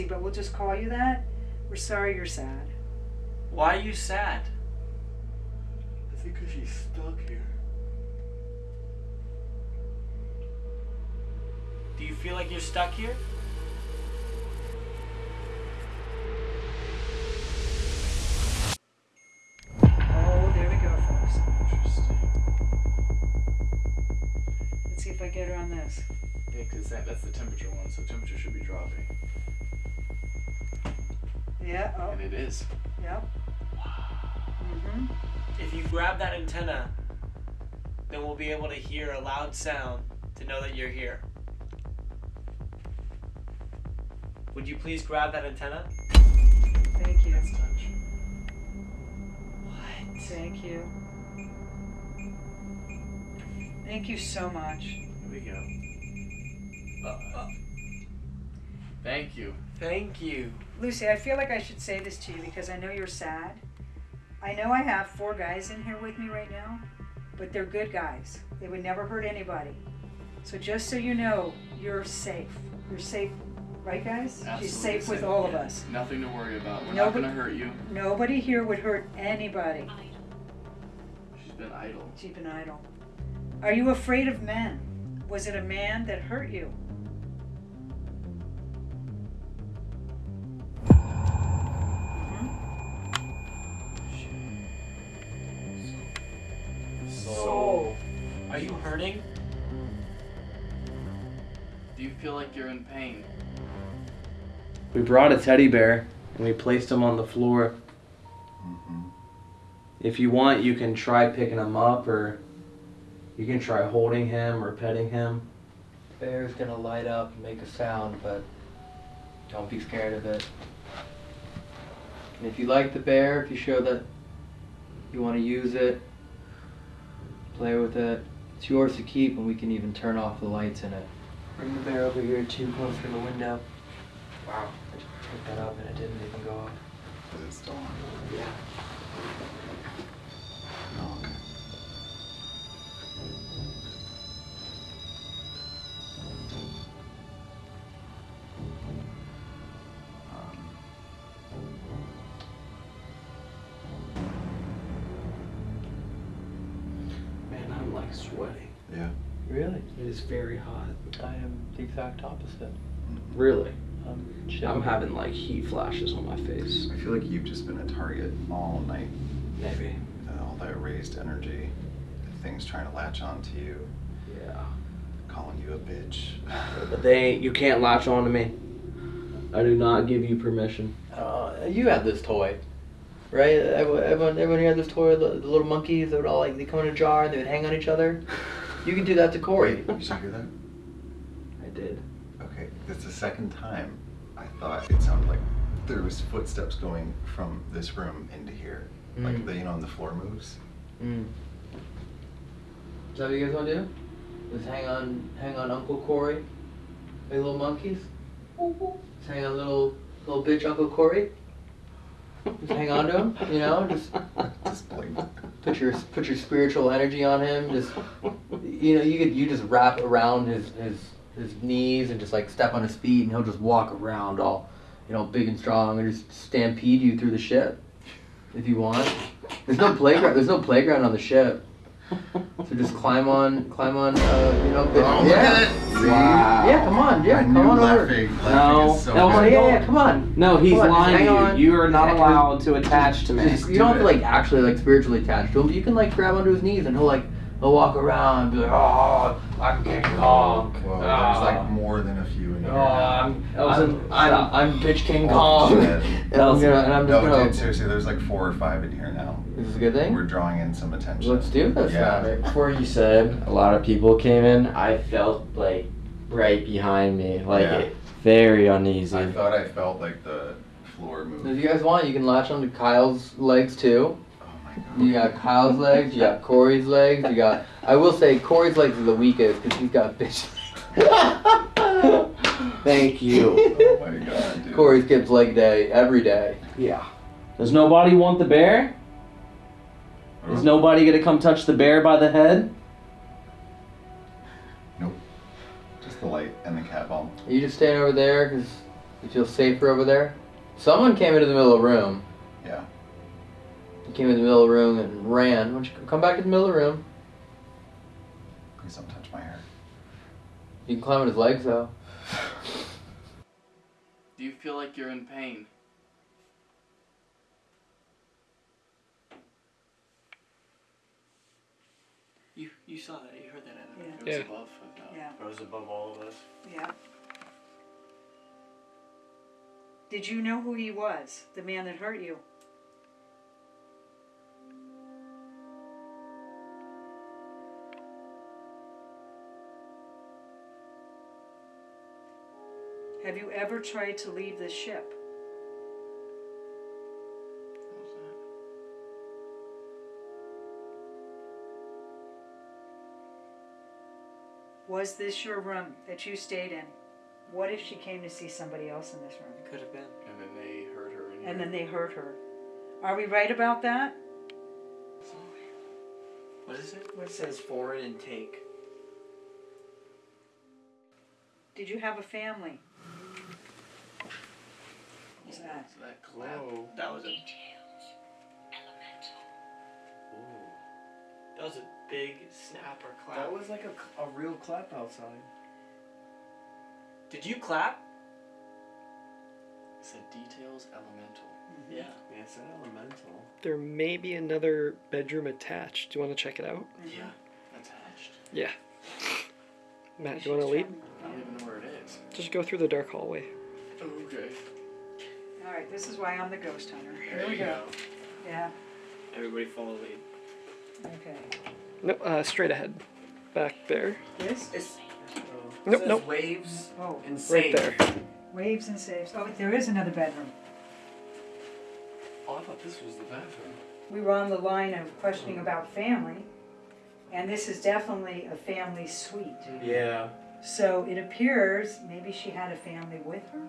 Your name is Lucy, but we'll just call you that. We're sorry you're sad. Why are you sad? I think because she's stuck here. Do you feel like you're stuck here? Oh, there we go, folks. Let's see if I get her on this. Yeah, because that, that's the temperature one, so temperature should be dropping. Yeah. Oh. And it is. Yep. Mm-hmm. If you grab that antenna, then we'll be able to hear a loud sound to know that you're here. Would you please grab that antenna? Thank you. What? Thank you. Thank you so much. Here we go. Uh, uh. Thank you. Thank you. Lucy, I feel like I should say this to you because I know you're sad. I know I have four guys in here with me right now, but they're good guys. They would never hurt anybody. So just so you know, you're safe. You're safe, right, guys? She's Absolutely safe with safe, all of us. Nothing to worry about. We're Nobody- not gonna hurt you. Nobody here would hurt anybody. She's been idle. She's been idle. Are you afraid of men? Was it a man that hurt you? Hurting? Do you feel like you're in pain? We brought a teddy bear and we placed him on the floor. Mm-hmm. If you want, you can try picking him up or you can try holding him or petting him. Bear's gonna light up and make a sound, but don't be scared of it. And if you like the bear, if you show that you want to use it, play with it, it's yours to keep, and we can even turn off the lights in it. Bring the bear over here too, close to the window. Wow. I just picked that up and it didn't even go off. Is it still on? Yeah. Very hot. I am the exact opposite. Really? I'm, I'm having like heat flashes on my face. I feel like you've just been a target all night. Maybe. Uh, all that raised energy, things trying to latch onto you, Yeah. calling you a bitch. But they you can't latch on to me. I do not give you permission. Uh, you had this toy, right? Everyone, everyone, everyone here had this toy. The, the little monkeys that would all like they come in a jar and they would hang on each other. *laughs* You can do that to Corey. Did you hear that? I did. Okay, it's the second time I thought it sounded like there was footsteps going from this room into here. Like Mm. the you know when the floor moves. Mm. Is that what you guys want to do? Just hang on, hang on, Uncle Corey. Hey, little monkeys. Just hang on, little little bitch, Uncle Corey. Just hang on to him, you know. Just Just blink. put your put your spiritual energy on him. Just you know, you could you just wrap around his his his knees and just like step on his feet, and he'll just walk around all you know big and strong and just stampede you through the ship if you want. There's no playground. There's no playground on the ship. So just climb on, climb on. Uh, you know, bit- Oh, look yeah. at it. Wow. Yeah, come on, yeah, I come knew on over. laughing. No, Laughing is so no, good. yeah, yeah, come on. No, he's on, lying hang to on. you. You are not allowed to attach to me. Just You do don't have to like actually like spiritually attach to him, but you can like grab onto his knees and he'll like he'll walk around and be like, oh, I'm King Kong. Whoa, there's Ah. like more than a few in Oh, here. I'm, I'm, an- I'm, I'm bitch King Oh, Kong. and, *laughs* I'm gonna, and I'm just No, gonna. dude, seriously, there's like four or five in here now. This is a good thing. We're drawing in some attention. Let's do this. Yeah. then. Before you said a lot of people came in, I felt like right behind me, like Yeah. very uneasy. I thought I felt like the floor If you guys want, you can latch onto Kyle's legs too. My You got Kyle's legs. You got Corey's legs. You got. I will say Corey's legs are the weakest because he's got bitch. *laughs* Thank you. *laughs* Oh my god, dude. Corey skips leg day every day. Yeah. Does nobody want the bear? Is nobody gonna come touch the bear by the head? Nope. Just the light and the cat ball. Are you just staying over there because you feel safer over there? Someone came into the middle of the room. Yeah. He came in the middle of the room and ran. Why don't you come back in the middle of the room? Please don't touch my hair. You can climb on his legs though. *sighs* Do you feel like you're in pain? You you saw that. You heard that. Evan. Yeah. It was Yeah. above. I thought. Yeah. It was above all of us. Yeah. Did you know who he was? The man that hurt you? Have you ever tried to leave this ship? Was this your room that you stayed in? What if she came to see somebody else in this room? It could have been. And then they hurt her in And then they hurt her. Are we right about that? What is it? What It says foreign intake. Did you have a family? What's that? So that glow. That was a. Ooh. That was a big snap or clap. That was like a, a real clap outside. Did you clap? It said details elemental. Mm-hmm. Yeah. Yeah, it's an elemental. There may be another bedroom attached. Do you want to check it out? Yeah. Attached. Yeah. Matt, do you want to lead? I don't even know where it is. Just go through the dark hallway. Okay. All right, this is why I'm the ghost hunter. Here There we go. go. Yeah. Everybody follow the lead. Okay. Nope, uh, straight ahead. Back there. This It's Nope, says nope. waves oh and Right saves. there. waves and saves. Oh, there is another bedroom. Oh, I thought this was the bathroom. We were on the line of questioning about family, and this is definitely a family suite. Yeah. So it appears maybe she had a family with her.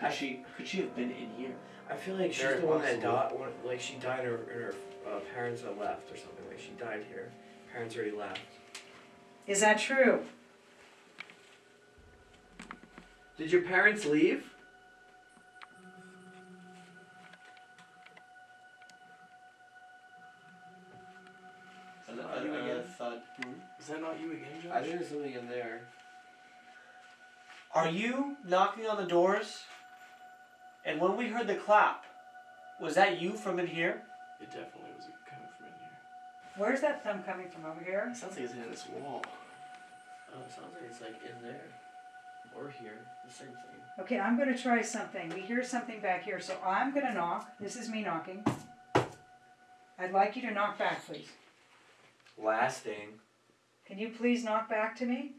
Could she could she have been in here? I feel like she's Very the one that possible. died. Like she died, or, her uh, parents are left, or something. Like she died here. Parents already left. Is that true? Did your parents leave? Is that not you again, Josh? I think there's something in there. Are you knocking on the doors? And when we heard the clap, was that you from in here? It definitely was coming from in here. Where's that thumb coming from over here? It sounds like it's in this wall. Oh, it sounds like it's like in there, or here. The same thing. Okay, I'm gonna try something. We hear something back here, so I'm gonna knock. This is me knocking. I'd like you to knock back, please. Lasting. Can you please knock back to me?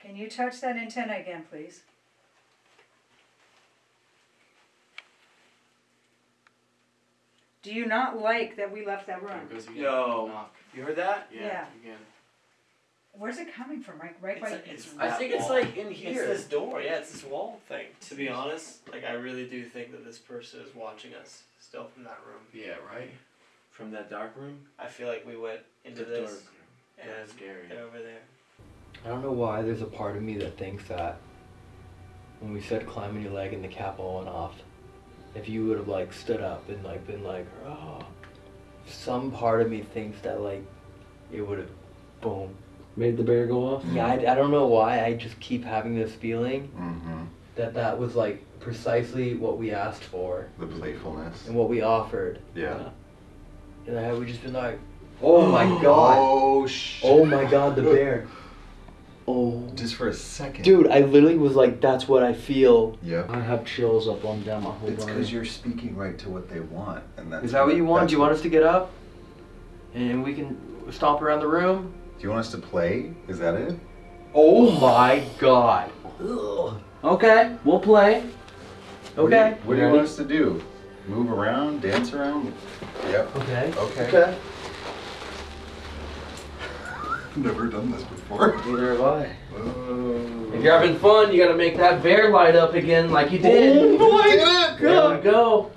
Can you touch that antenna again, please? Do you not like that we left that room? There goes again. Yo. Knock. You heard that? Yeah. Yeah. Again. Where's it coming from? Right, right by. It's, it's I that think it's wall. like in here. It's this door, yeah, it's this wall thing. To be honest, like I really do think that this person is watching us still from that room. Yeah, right? From that dark room. I feel like we went into The this dark and Yeah, scary. they're over there. I don't know why there's a part of me that thinks that when we said climbing your leg and the cat ball went off, if you would have like stood up and like been like, oh, some part of me thinks that like it would have, boom. Made the bear go off? Yeah, I, I don't know why. I just keep having this feeling Mm-hmm. that that was like precisely what we asked for The playfulness. and what we offered. Yeah. And had we just been like, *gasps* oh my god, Oh sh. oh my god, the bear. *gasps* Oh. Just for a second. Dude, I literally was like, that's what I feel. Yeah. I have chills up on down my whole It's because you're speaking right to what they want, and that's. Is that what you want? Do you want us to get up? And we can stomp around the room? You want us to play? Is that it? Oh my god. Okay, we'll play. Okay. What do you want us to do? Move around, dance around? Yep. Okay. Okay. Okay. *laughs* Never done this before. Neither have I. Oh. If you're having fun, you gotta make that bear light up again like you did. Oh my There we go.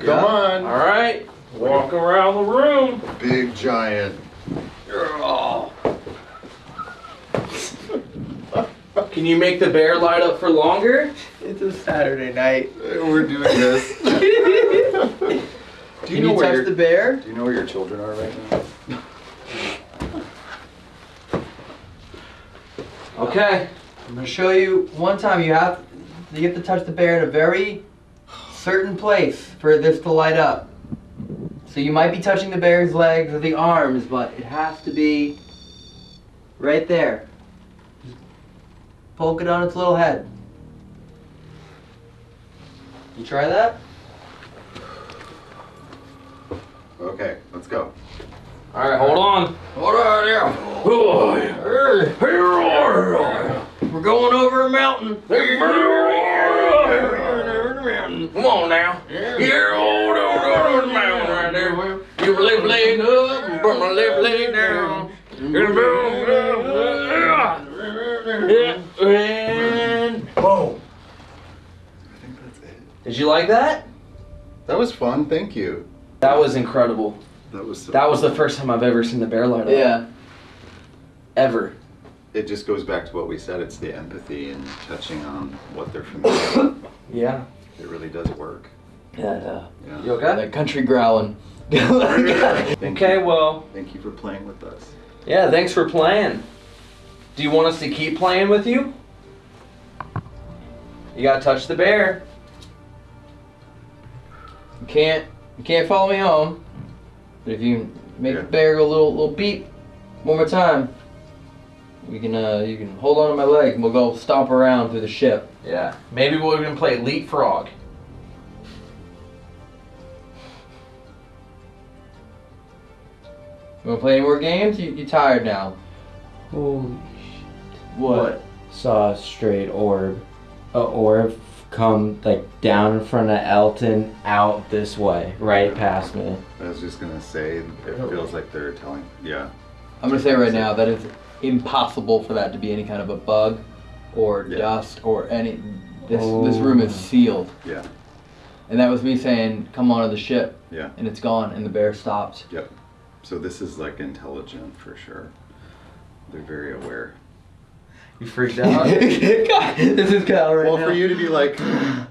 Come on. All right. Walk around the room. Big giant. Oh. Can you make the bear light up for longer? It's a Saturday night. We're doing this. *laughs* Do Can you where touch your- the bear? Do you know where your children are right now? Okay. I'm gonna show you one time you have you have to touch the bear in a very certain place for this to light up. So you might be touching the bear's legs or the arms, but it has to be right there. Just poke it on its little head. You try that? Okay, let's go. All right, hold on. Hold on here. We're going over a mountain. Come on now. Here, hold on, mountain right there. You left leg up, and put my left leg down. And Whoa. Did you like that? That was fun. Thank you. That was incredible. That was. So That was the first time I've ever seen the bear light up. Yeah. Ever. It just goes back to what we said. It's the empathy and touching on what they're familiar with. *coughs* Yeah. It really does work. Yeah. uh, Yeah. You okay? That country growling. *laughs* Okay, you. well, Thank you for playing with us. yeah, thanks for playing. Do you want us to keep playing with you? You gotta touch the bear. You can't you can't follow me home. But if you make Yeah. the bear go a little little beep one more time, we can uh you can hold on to my leg and we'll go stomp around through the ship. Yeah. Maybe we'll even play leapfrog. You wanna play any more games? You, you tired now? Holy What? Saw a straight orb. A orb come like down in front of Elton out this way, right past me. I was just gonna say, it feels like they're telling. Yeah. I'm gonna say right now that it's impossible for that to be any kind of a bug or Yeah. dust or any. This this room is oh. sealed, Yeah. and that was me saying, "Come onto the ship," Yeah. and it's gone, and the bear stopped. Yep. So this is like intelligent for sure. They're very aware. You freaked out. *laughs* this is Kyle right well, now. for you to be like,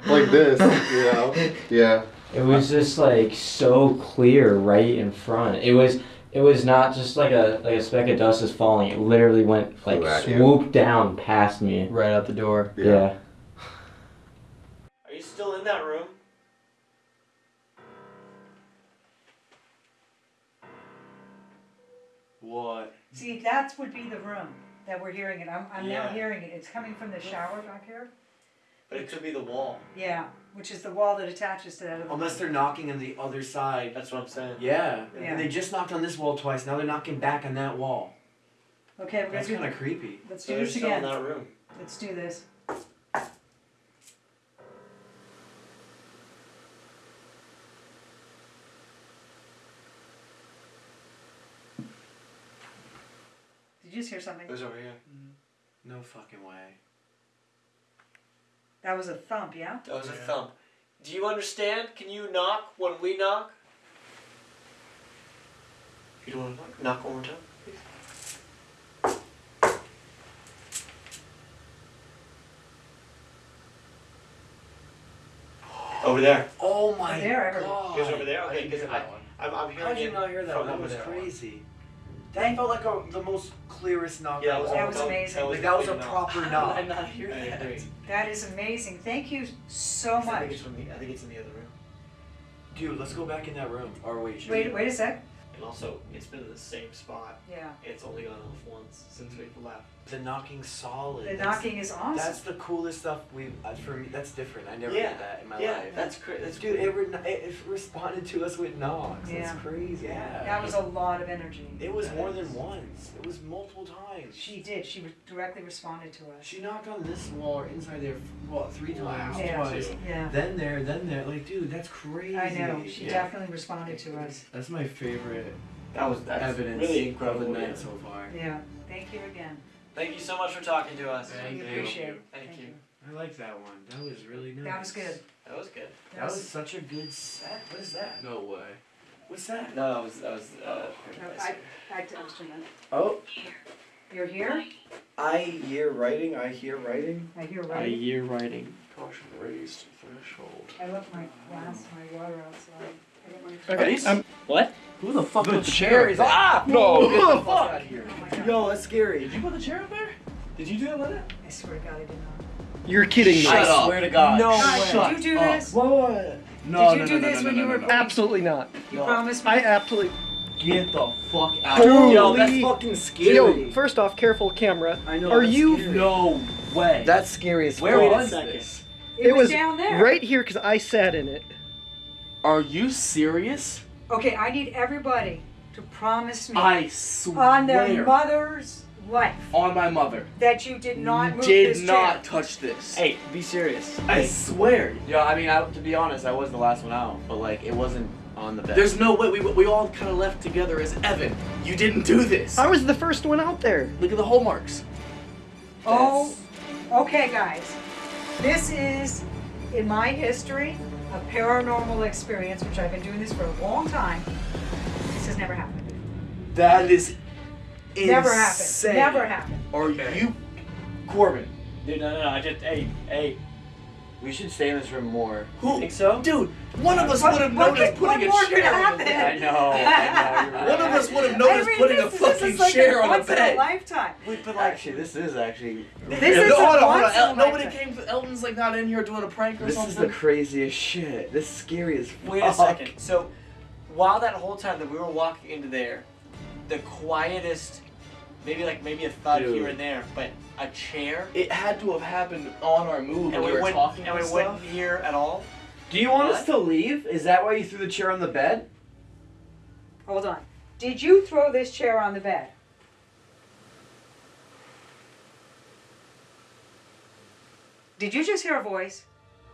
like this, you know? *laughs* Yeah. It was just like so clear right in front. It was it was not just like a like a speck of dust is falling. It literally went like Flew at you. swooped down past me. Right out the door. Yeah. Are you still in that room? What? See, that would be the room that we're hearing it. I'm, I'm now Yeah. hearing it. It's coming from the shower back here. But it could be the wall. Yeah, which is the wall that attaches to that other. Unless they're knocking on the other side. That's what I'm saying. Yeah. Yeah. And they just knocked on this wall twice. Now they're knocking back on that wall. Okay, we're gonna That's do. kind of creepy. Let's So do they're this still in again. that room. Let's do this. Just hear something? It was over here. Mm-hmm. No fucking way. That was a thump, yeah? That was a thump. Do you understand? Can you knock when we knock? You don't want to knock? Knock one more time, please. *gasps* Over there. Oh my There, god. He was over there? Okay, didn't because that I, one. I'm, I'm hearing How'd you not hear that one? That over was there. crazy. That felt like a, the most clearest knock. Yeah, I've that was, ever That was amazing. Like that was a complete proper knock. knock. How did I not hear that? I agree. That is amazing. Thank you so I think much. it's from the. I think it's in the other room. Dude, let's go back in that room. Or wait, Wait, we? wait a sec. And also, it's been in the same spot. Yeah. It's only gone off once since we've left. The knocking solid. The That's- knocking is awesome. That's the coolest stuff we uh, for me. That's different. I never Yeah, did that in my yeah, life. that's cra- that's dude. cool. It, re- it, it responded to us with knocks. Yeah. That's crazy. Yeah. That was a lot of energy. It was more than once. It was multiple times. She did. She re- directly responded to us. She knocked on this wall or inside there, what, three times, Yeah. twice. Yeah. Then there, then there. Like, dude, that's crazy. I know. She Yeah. definitely responded to us. That's my favorite That was that's evidence really of incredible. the yeah. night so far. Yeah. Thank you again. Thank you so much for talking to us. Thank We you. appreciate it. Thank you. I like that one. That was really nice. That was good. That was good. That was such a good set. What is that? No way. What's that? No, that was that was. Uh, No, I, I texted you. Oh, You're here? I hear writing. I hear writing. I hear A right. year writing. Caution raised threshold. I left my glass, my water outside. I got my- Okay. Um, what? Who the fuck The put the chair chair? is- Ah! No, Get get the the fuck fuck out of here. Oh my God. Yo, that's scary. Did you put the chair up there? Did you do that with it? I swear to God, I did not. You're kidding me. Shut I up. swear to God. No God, way. did you do up. this? What? No, Did you no, do no, this no, when no, you no, were no. Absolutely not. You No. promised me? I absolutely. Get the fuck out. Holy- Yo, that's fucking scary. Yo, first off, careful camera. I know. Are you? scary. No way. That's scary as Where was this? It, was, down there. right here because I sat in it. Are you serious? Okay, I need everybody to promise me I swear. on their mother's life On my mother. that you did not move Did this not chair. touch this. Hey, be serious. I swear. Yeah, I mean, I, to be honest, I was the last one out, but like, it wasn't on the bed. There's no way we, we all kind of left together as Evan. You didn't do this. I was the first one out there. Look at the hole marks. Oh, okay, guys. This is, in my history, a paranormal experience, which I've been doing this for a long time. This has never happened. That is insane. Never happened. Never happened. Are you, Corbin? Dude, no, no, no. I just, hey, hey. We should stay in this room more. Who? Think so? Dude, one of us would have what noticed could- putting what more a could chair on happen? the bed. I know, I know. *laughs* Right. One of us would have I noticed mean, putting this, a this fucking like chair a on the once in a lifetime. Wait, but actually, this is actually. This Yeah, is no, a hold on, hold once on. in a El- nobody lifetime. came. Elton's like not in here doing a prank or This something. This is the craziest shit. This is scary as fuck. Wait a second. So, while that whole time that we were walking into there, the quietest, maybe like maybe a thud Dude. here and there, but a chair, It had to have happened on our move and we we were went talking and we and went stuff. here at all. Do you want us to leave? Is that why you threw the chair on the bed? Hold on. Did you throw this chair on the bed? Did you just hear a voice?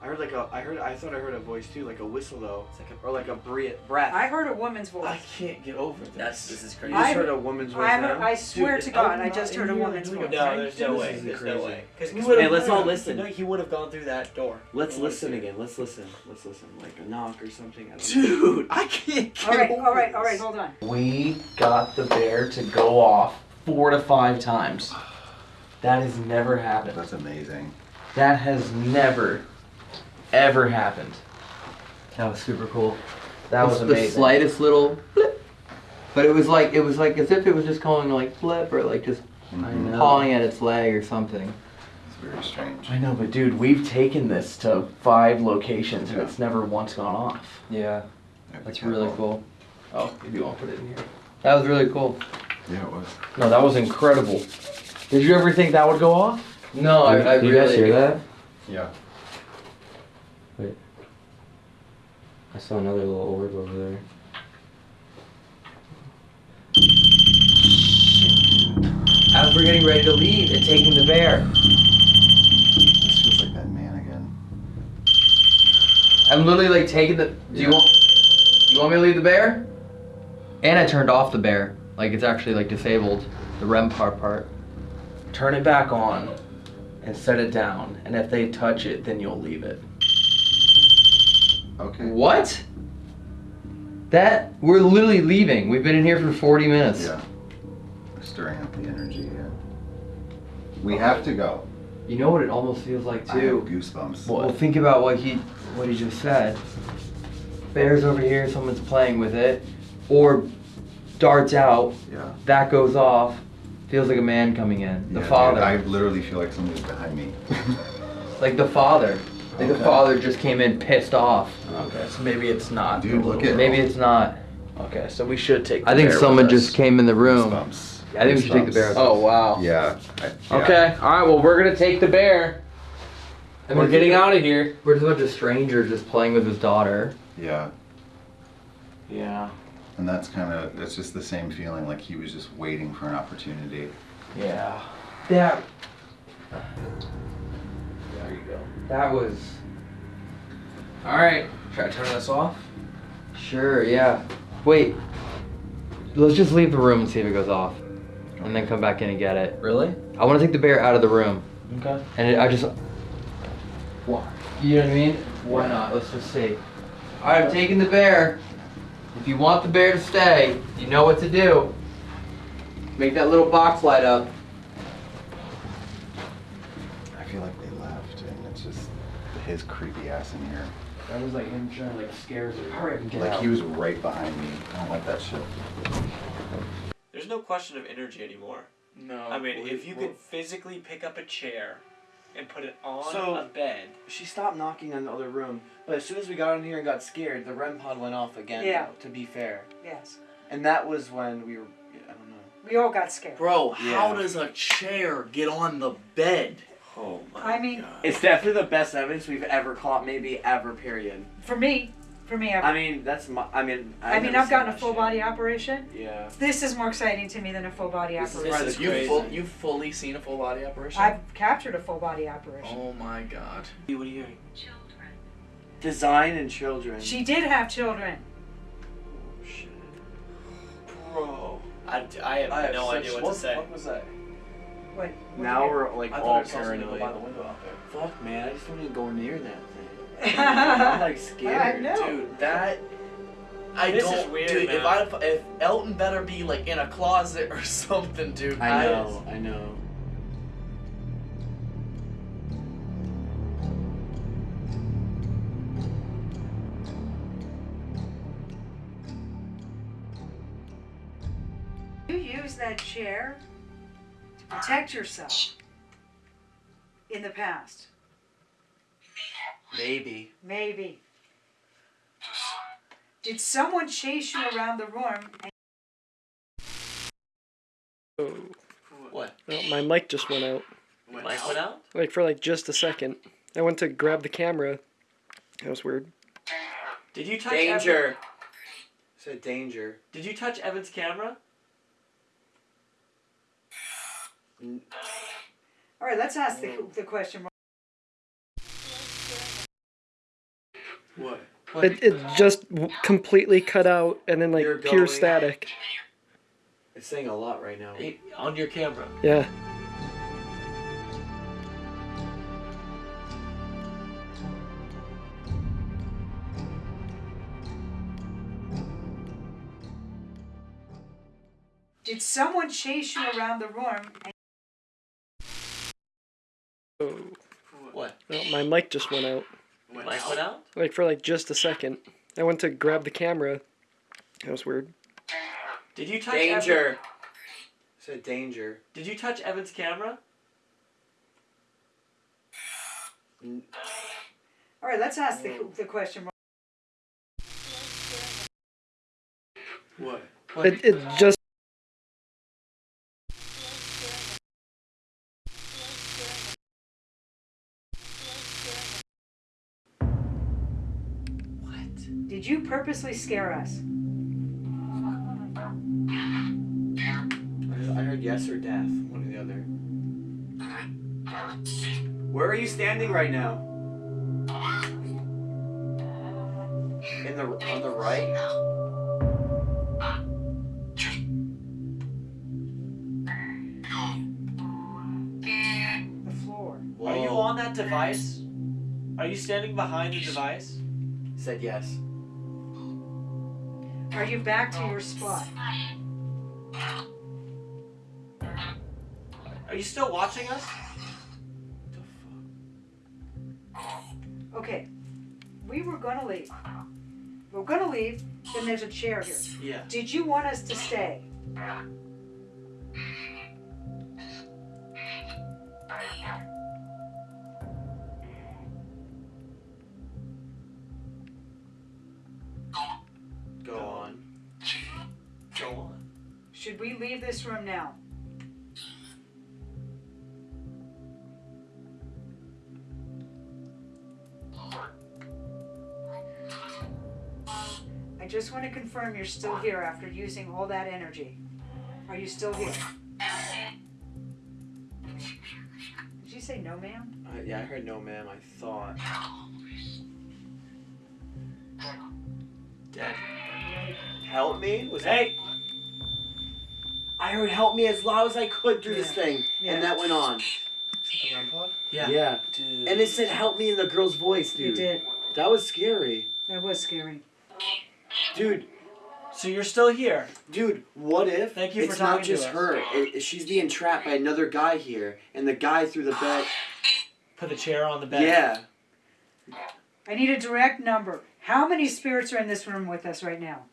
I heard like a. I heard. I thought I heard a voice too, like a whistle though. It's like a, or like a bre- breath. I heard a woman's voice. I can't get over this. That's this is crazy. You just I- heard a woman's voice I, now. I swear Dude, to God, Elton I just heard a woman's voice. no, there's no way. is There's no way. Because We would've Hey, let's all heard. listen. No, he would have gone through that door. Let's listen again. Let's listen. Let's listen. Like a knock or something. I. Dude, I can't get All right, over all right, all right, this. hold on. We got the bear to go off four to five times. That has never happened. That's amazing. That has never, ever happened. That was super cool. That was It's amazing. The slightest little blip. But it was like it was like as if it was just going like flip or like just I know. pawing at its leg or something. It's very strange. I know, but dude, we've taken this to five locations and it's never once gone off. Yeah, Yeah, be that's really careful. cool. Oh, if you want to put it in here. That was really cool. Yeah, it was. No, that was incredible. Did you ever think that would go off? No, I, I Did you really. guys hear that? Yeah. I saw another little orb over there. As we're getting ready to leave and taking the bear, This feels like that man again. I'm literally like taking the. Do you want? You want me to leave the bear? And I turned off the bear. Like it's actually like disabled the REM part part. Turn it back on and set it down. And if they touch it, then you'll leave it. Okay. What? That we're literally leaving. We've been in here for 40 minutes. Yeah. Stirring up the energy. Yeah. We have to go. You know what it almost feels like too. goosebumps. Well, think about what he what he just said. Bear's over here, someone's playing with it, or darts out. Yeah. That goes off. Feels like a man coming in. The Yeah, dude, father, I literally feel like somebody's behind me. *laughs* like the father. Like the Okay. father just came in pissed off. Okay, so maybe it's not. Dude, look at Maybe it's not. Okay, so we should take. The I think bear someone with us. just came in the room. Goosebumps. I think we should take the bear. Oh wow. Yeah. I- yeah. Okay. All right. Well, we're gonna take the bear. And we're getting out of here. We're just a bunch of strangers just playing with his daughter. Yeah. Yeah. And that's kind of, it's just the same feeling, like he was just waiting for an opportunity. Yeah. That There you go. That was All right. Should I turn this off? sure. Yeah. Wait. Let's just leave the room and see if it goes off, and then come back in and get it. Really? I want to take the bear out of the room, Okay. and it, I just. Why? You know what I mean? Why not? Let's just see. All right, I'm taking the bear. If you want the bear to stay, you know what to do. Make that little box light up. I feel like they left, and it's just his creepy ass in here. That was like him trying to like scare us. Hurry up and get Like out. he was right behind me. I don't like that shit. There's no question of energy anymore. No. I mean, we- if you could physically pick up a chair and put it on So- a bed, She stopped knocking on the other room, but as soon as we got in here and got scared, the REM pod went off again. Yeah. though, to be fair, Yes. and that was when we were. I don't know. We all got scared. Bro, how does a chair get on the bed? Oh I mean, It's definitely the best evidence we've ever caught, maybe ever. Period. for me, for me, I've, I mean, that's my. I mean. I I've mean, I've gotten a full shit. body operation. Yeah. This is more exciting to me than a full body This is operation. right. This is, you crazy. full, you've fully seen a full body operation? I've captured a full body operation. Oh my god. what are you hearing? Design and children. She did have children. Oh, Bro, I, I have no idea what, to say. What was that? What? what Now we're like I all thought I saw something go paranoid. by the window out there. Fuck, man! I just don't even go near that thing. *laughs* I'm like scared. I know. Dude, that. I This don't. is weird, dude, if man. I if Elton better be like in a closet *laughs* or something, dude. I know. I know. You use that chair to protect yourself in the past. Maybe. Maybe. Did someone chase you around the room? And Oh, What? well, my mic just went out. Mic went out? Like for like just a second. I went to grab the camera. That was weird. Did you touch Danger. Evan? Said danger. Did you touch Evan's camera? All right, let's ask the, the question. What? It, it just completely cut out and then like You're pure going- static. It's saying a lot right now. Hey, on your camera. Yeah. Did someone chase you around the room? And Oh, What? well, my mic just went out. Mic went out? Like for like just a second. I went to grab the camera. That was weird. Did you touch Danger. Evan? Said danger. Did you touch Evan's camera? all right, let's ask the, the question. What? It, it just purposely scare us? I heard yes or death. One or the other. Where are you standing right now? In the on the right. The floor. Are you on that device? Are you standing behind the device? Said yes. Are you back to your spot? Are you still watching us? Okay. We were gonna leave. We're gonna leave, then there's a chair here. Yeah. Did you want us to stay? We room now? I just want to confirm you're still here after using all that energy. Are you still here? Did you say no, ma'am? Uh, yeah, I heard no, ma'am. I thought. Dad. Help me? Was Hey! I heard help me as loud as I could through this thing, Yeah. and that went on. Yeah. Yeah. Dude. And it said help me in the girl's voice, dude. You did. That was scary. That was scary. Dude. So you're still here? Dude, what if Thank you for it's not talking to just us. her? It- she's being trapped by another guy here, and the guy through the bed. Put a chair on the bed. Yeah. I need a direct number. How many spirits are in this room with us right now?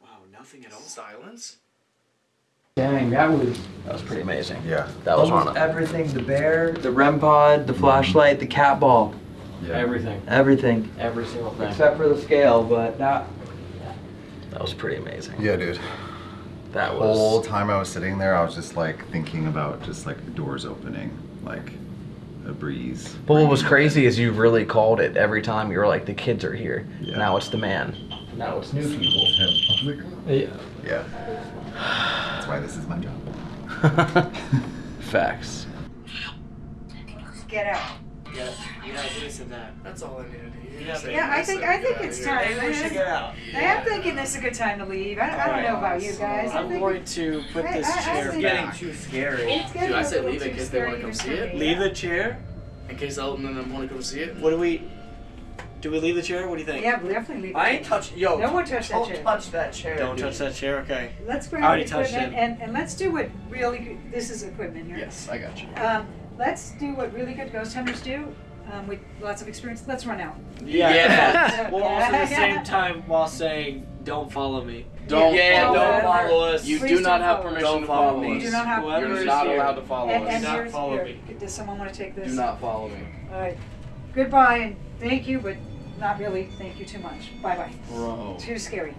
Wow, nothing at all. Silence? Dang, that was That was pretty amazing. Yeah. That was Almost one. everything. The bear, the REM pod, the flashlight, the cat ball. Yeah. everything. Everything. Every single thing. Except for the scale, but that. That was pretty amazing. Yeah, dude. That The was. whole time I was sitting there, I was just like thinking about just like doors opening, like a breeze. But what was crazy is you really called it every time. You were like, the kids are here. Yeah. Now it's the man. Now it's new people. Yeah. Yeah. That's why this is my job. *laughs* Facts. Get out. Yeah. Yeah, you said that. That's all I needed to hear. Yeah, Yeah, I think I think it's time. Maybe we should get out. I am thinking this is a good time to leave. I, I don't know about you guys. I I'm think going to put I- this I- I chair think- Getting back. too scary. it's getting Dude, I a said little leave it in too case they wanna scary come even see for it. me. Leave the chair. In case Elton and them want to come see it. What do we? Do we leave the chair? What do you think? Yeah, definitely leave. I it. ain't touch. Yo, No one touch that don't chair. touch that chair. Don't dude. touch that chair. Okay. Let's grab I already the touched equipment it. and, and let's do what really good, this is equipment here. Yes, I got you. Um, let's do what really good ghost hunters do. Um, with lots of experience. Let's run out. Yeah. Yeah. Well, also at the same *laughs* time while saying, "Don't follow me." Don't Yeah, follow don't us. follow us. You do not have follow us. permission Don't to follow follow me. us. You do not have Whoever You're is not here. allowed to follow and, us. and Do not follow here, me. Does someone want to take this? Do not follow me. All right. Goodbye and thank you, but not really. Thank you too much. Bye bye. Bro. Too scary.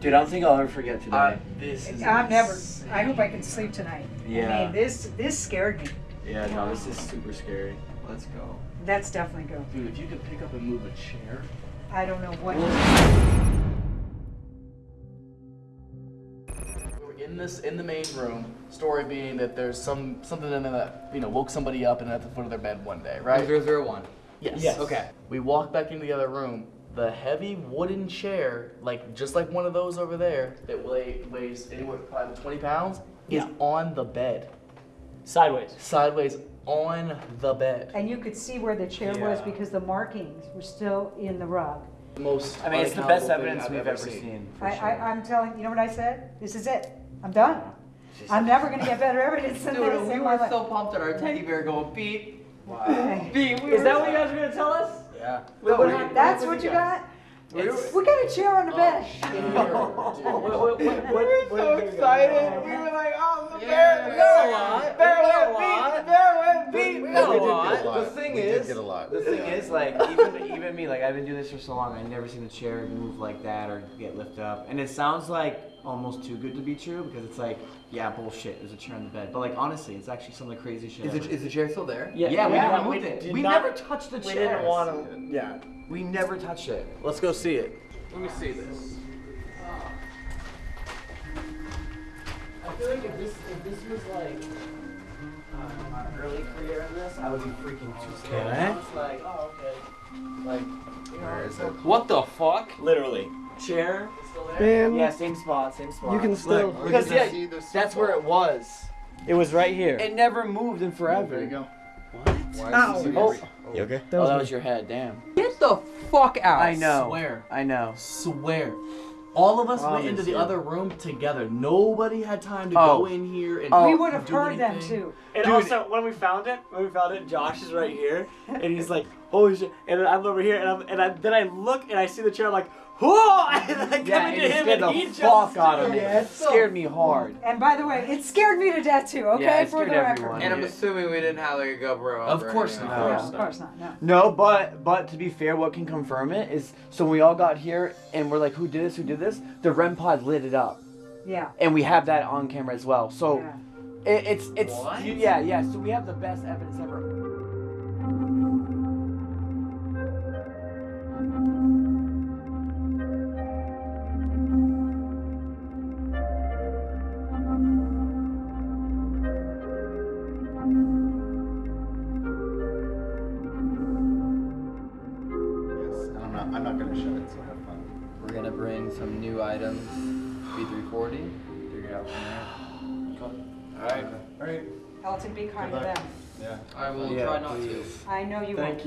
Dude, I don't think I'll ever forget today. Uh, this is. I'm never. I hope I can sleep tonight. I Yeah. mean, this this scared me. yeah, no, this is super scary. Let's go. That's definitely go. Dude, if you could pick up and move a chair. I don't know what. We were in this in the main room. Story being that there's some something in there that you know woke somebody up and at the foot of their bed one day, right? Zero zero one. Yes. Yes. Okay. We walk back into the other room. The heavy wooden chair, like just like one of those over there, that weigh, weighs anywhere from five twenty pounds, Yeah. is on the bed, Sideways. sideways on the bed. And you could see where the chair was Yeah. because the markings were still in the rug. Most. I mean, it's the best unaccountable thing evidence I've we've ever ever seen. seen. for I, sure. I, I'm telling you know what I said? This is it. I'm done. I'm never gonna get better evidence than Dude, this. we in my were life. so pumped at our teddy bear going beep. Wow. Beep. We Is that what you guys were gonna tell us? Yeah. No, that's what you got? We got a chair on the oh, bed. *laughs* What, what, what, what, We what, were so did you guys- excited. We were like, oh, the Yeah, bear, the we bear, got a lot. the bear We got a went beep, lot. the bear went beep. We We did got a get a lot. lot. The thing We is, did get a lot. the thing is, like, even even me, like, I've been doing this for so long, I've never seen a chair move like that or get lifted up, and it sounds like almost too good to be true because it's like, yeah, bullshit. There's a chair in the bed, but like, honestly, it's actually some of the craziest shit. Is ever. the, the chair still there? yeah, Yeah, we yeah, never we moved it. We not- never touched the chair. We didn't want to. Yeah. We never touched it. Let's go see it. Let me see this. I feel like if this if this was like uh, my early career in this, I would be freaking too scared. Okay. I like, oh okay, like you know, Where is it? What the fuck? Literally. Chair. It's still there. Man, yeah, same spot, same spot. you can still. Look, Because, yeah, see the That's where it was. It was right here. It never moved in forever. There you go. Why Ow. Oh. You okay? Oh, that Oh, was that was your head. Damn. Get the fuck out. I know. Swear. I know. Swear. All of us went into the you. other room together. Nobody had time to Oh. go in here and Oh. we would have do heard them too. And Dude. also, when we found it, when we found it, Josh is right here, and he's like, "Holy shit!" And then I'm over here, and, I'm, and I, then I look and I see the chair. I'm like, Whoa! *laughs* And I come Yeah, and into it him scared and the he fuck out of too. me. It scared me hard. And by the way, it scared me to death too. Okay, Yeah, it for scared the record. everyone. And I'm assuming we didn't have like a GoPro. Of or course anything. not. Of course not. No. No, but but to be fair, what can confirm it is so when we all got here and we're like, who did this? Who did this? The REM pod lit it up, Yeah. and we have that on camera as well. So Yeah. it, it's it's What? yeah yeah. So we have the best evidence ever.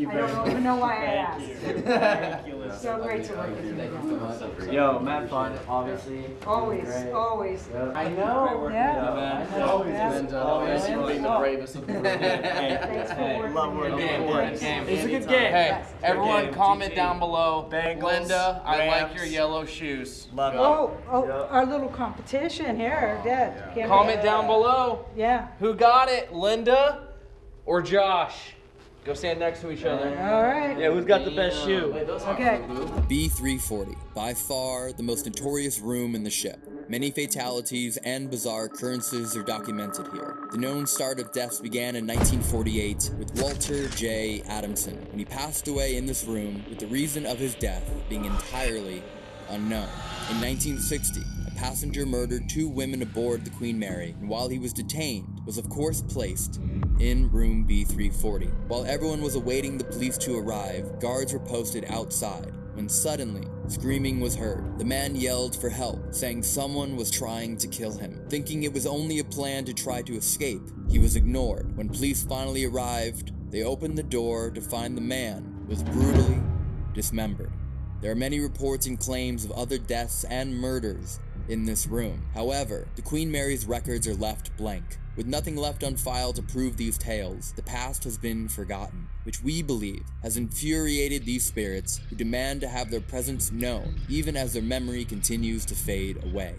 Know you Thank won't. I don't very even know why I Thank asked. you. Thank you, *laughs* So great to work with you. Thank you so much. Yo, Matt fun, obviously. Always, Great. always. Yep. I know. Yeah. I know. Yeah. Linda, Always always being the bravest of the room. Thanks for Hey, working love with working me. with you. Thanks. It's a good game. Hey, Yes. everyone game, comment GG. down below. Bengals, Linda, I like Rams. your yellow shoes. Love it. Oh, oh, Yeah. our little competition here, Dad. Can't Comment down below. Yeah. Who got it, Linda or Josh? Go stand next to each other. All right. Yeah, who's got the best shoe? Okay. B340, by far the most notorious room in the ship. Many fatalities and bizarre occurrences are documented here. The known start of deaths began in 1948 with Walter J. Adamson, when he passed away in this room with the reason of his death being entirely unknown. In 1960, a passenger murdered two women aboard the Queen Mary, and while he was detained, was of course placed in room B340. While everyone was awaiting the police to arrive, guards were posted outside when suddenly screaming was heard. The man yelled for help, saying someone was trying to kill him. Thinking it was only a plan to try to escape, he was ignored. When police finally arrived, they opened the door to find the man was brutally dismembered. There are many reports and claims of other deaths and murders in this room. However, the Queen Mary's records are left blank. With nothing left on file to prove these tales, the past has been forgotten, which we believe has infuriated these spirits who demand to have their presence known, even as their memory continues to fade away.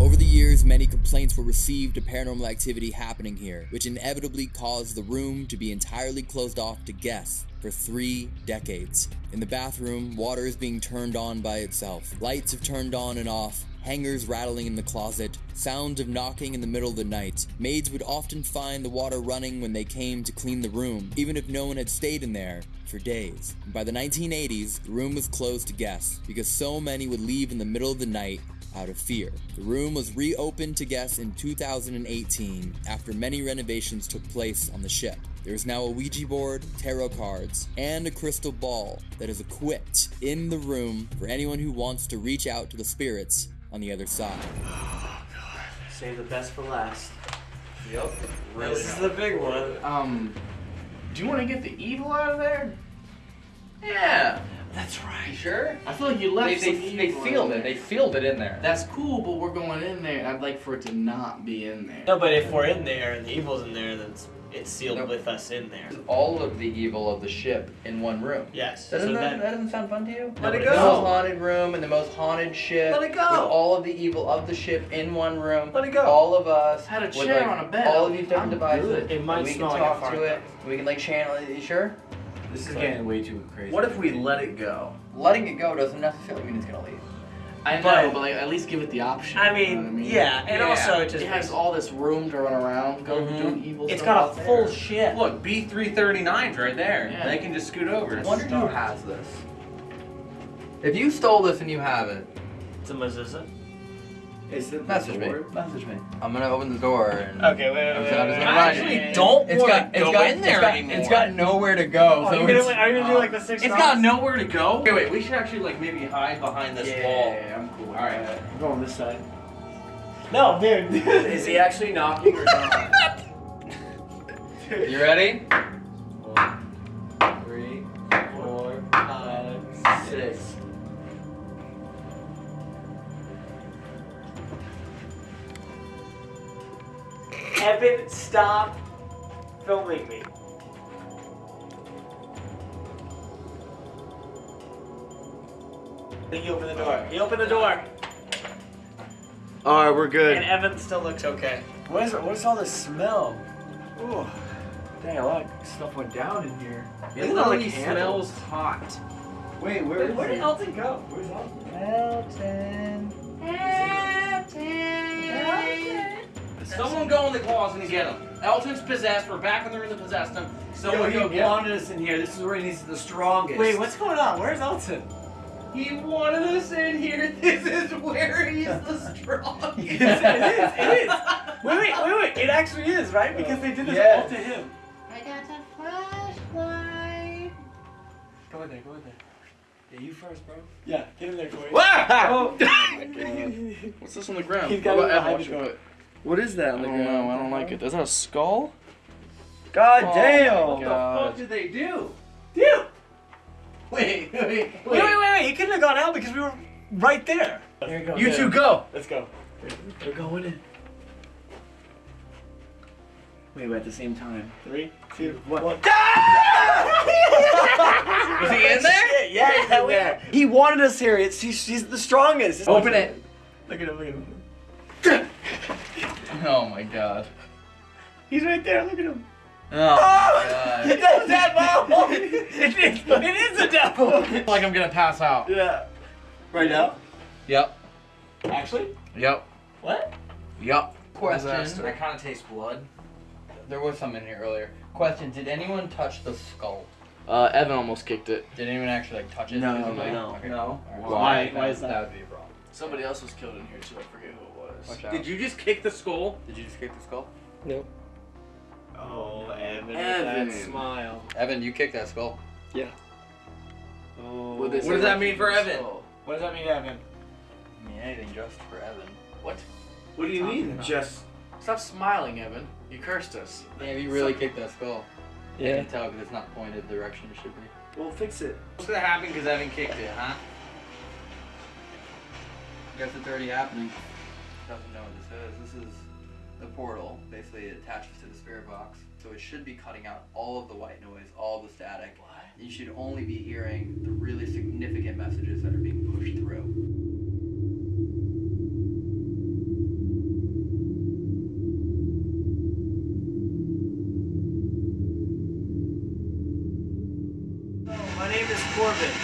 Over the years, many complaints were received of paranormal activity happening here, which inevitably caused the room to be entirely closed off to guests for three decades. In the bathroom, water is being turned on by itself. Lights have turned on and off, hangers rattling in the closet, sounds of knocking in the middle of the night. Maids would often find the water running when they came to clean the room, even if no one had stayed in there for days. By the 1980s, the room was closed to guests because so many would leave in the middle of the night out of fear. The room was reopened to guests in 2018 after many renovations took place on the ship. There is now a Ouija board, tarot cards, and a crystal ball that is equipped in the room for anyone who wants to reach out to the spirits on the other side. Save the best for last. Yep. This is the big one. Um, do you want to get the evil out of there? Yeah. That's right. You sure? I feel like you left They, some they, they evil in sealed there. it. They feel it in there. That's cool, but we're going in there, and I'd like for it to not be in there. No, but if we're in there and the evil's in there, then it's, it's sealed No. with us in there. all of the evil of the ship in one room. Yes. Doesn't so that, then, that doesn't sound fun to you? Let it The go. most haunted room and the most haunted ship. Let it go. With all of the evil of the ship in one room. Let it go. All of us. Had a with, chair like, on a bed. All of these different I'm devices. good. It might and we smell can like a talk fart, to it. We can like channel it. You sure? This is getting way too crazy. What if we let it go? Letting it go doesn't necessarily mean it's gonna leave. I know, But- but, like at least give it the option. I you know mean, I mean? yeah, and also it just it has all this room to run around, go Mhm. do evil It's stuff got out a full there. ship. Look, B339's right there. Yeah. They can just scoot over. I wonder who has this. If you stole this and you have it, It's a mezuzah. Is it message me. Message me. I'm gonna open the door and. Okay, wait, wait, I'm wait. wait, wait. I it. actually don't It's want got, to it's go got, in there it's got, anymore. It's got nowhere to go. Oh, so you're gonna, it's, are you gonna do like the six? It's dots? got nowhere to go. Wait, wait, we should actually like maybe hide behind this Yeah, wall. Yeah, I'm cool. Alright. that. I'm going this side. No, dude. Is he actually knocking or not? *laughs* You ready? Evan, stop filming me. He opened the door. He opened the door. All right, we're good. And Evan still looks okay. What is what is all this smell? Ooh. Dang, a lot of stuff went down in here. It literally smells hot. Wait, Where, where did Elton go? Where's Elton? Elton. Someone go in the closet and get him. Elton's possessed. We're back in the room that possessed him. Someone Yo, go he him. wanted us in here. This is where he needs the strongest. Wait, what's going on? Where's Elton? He wanted us in here. *laughs* This is where he's the *laughs* strongest. it is. It is. Wait, wait, wait, wait. It actually is, right? Because they did this Yes. all to him. I got a flashlight. Go in there. Go in there. Yeah, you first, bro. Yeah, get in there, Corey. Oh. *laughs* What's this on the ground? He's got What it about behind Evan? you. Show it. What is that I on the don't ground? know. I don't like it. Is that a skull? God Oh damn! my What the fuck did they do? Dude! Wait, *laughs* wait, wait. Wait, wait, wait, wait. He couldn't have gone out because we were right there. Here we go. You two go. Let's go. We're going in. Wait, wait, at the same time. Three, two, one. Was *laughs* he in there? Yeah, he's in there. He wanted us here. It's, he's, he's the strongest. Open it. Look at him, look at him. *laughs* Oh my god. He's right there, look at him. Oh, my god. *laughs* It's a devil! *laughs* it, is, it is a devil! *laughs* like I'm gonna pass out. Yeah. Right now? Yep. Actually? Yep. What? Yep. Question. Disaster. I kind of taste blood. There was some in here earlier. Question: Did anyone touch the skull? Uh, Evan almost kicked it. Did anyone actually like touch it? No, physically? no, Okay, no. cool. Why? Why is that? That would be a problem. Somebody else was killed in here too. I forget who it was. Watch out. Did you just kick the skull? Did you just kick the skull? No. Oh, Evan. Evan. That smile. Evan, you kicked that skull. Yeah. Oh. What does What does that mean for Evan? What does that mean, Evan? I mean, anything just for Evan. What? What do you mean? about? Just Stop smiling, Evan. You cursed us. Damn, you really kicked that skull. I Yeah. can tell because it's not pointed the direction it should be. well, fix it. What's gonna happen because Evan kicked it, huh? I guess it's already happening. Doesn't know what this is. The portal. Basically, it attaches to the spirit box, so it should be cutting out all of the white noise, all of the static. You should only be hearing the really significant messages that are being pushed through. My name is Corbin.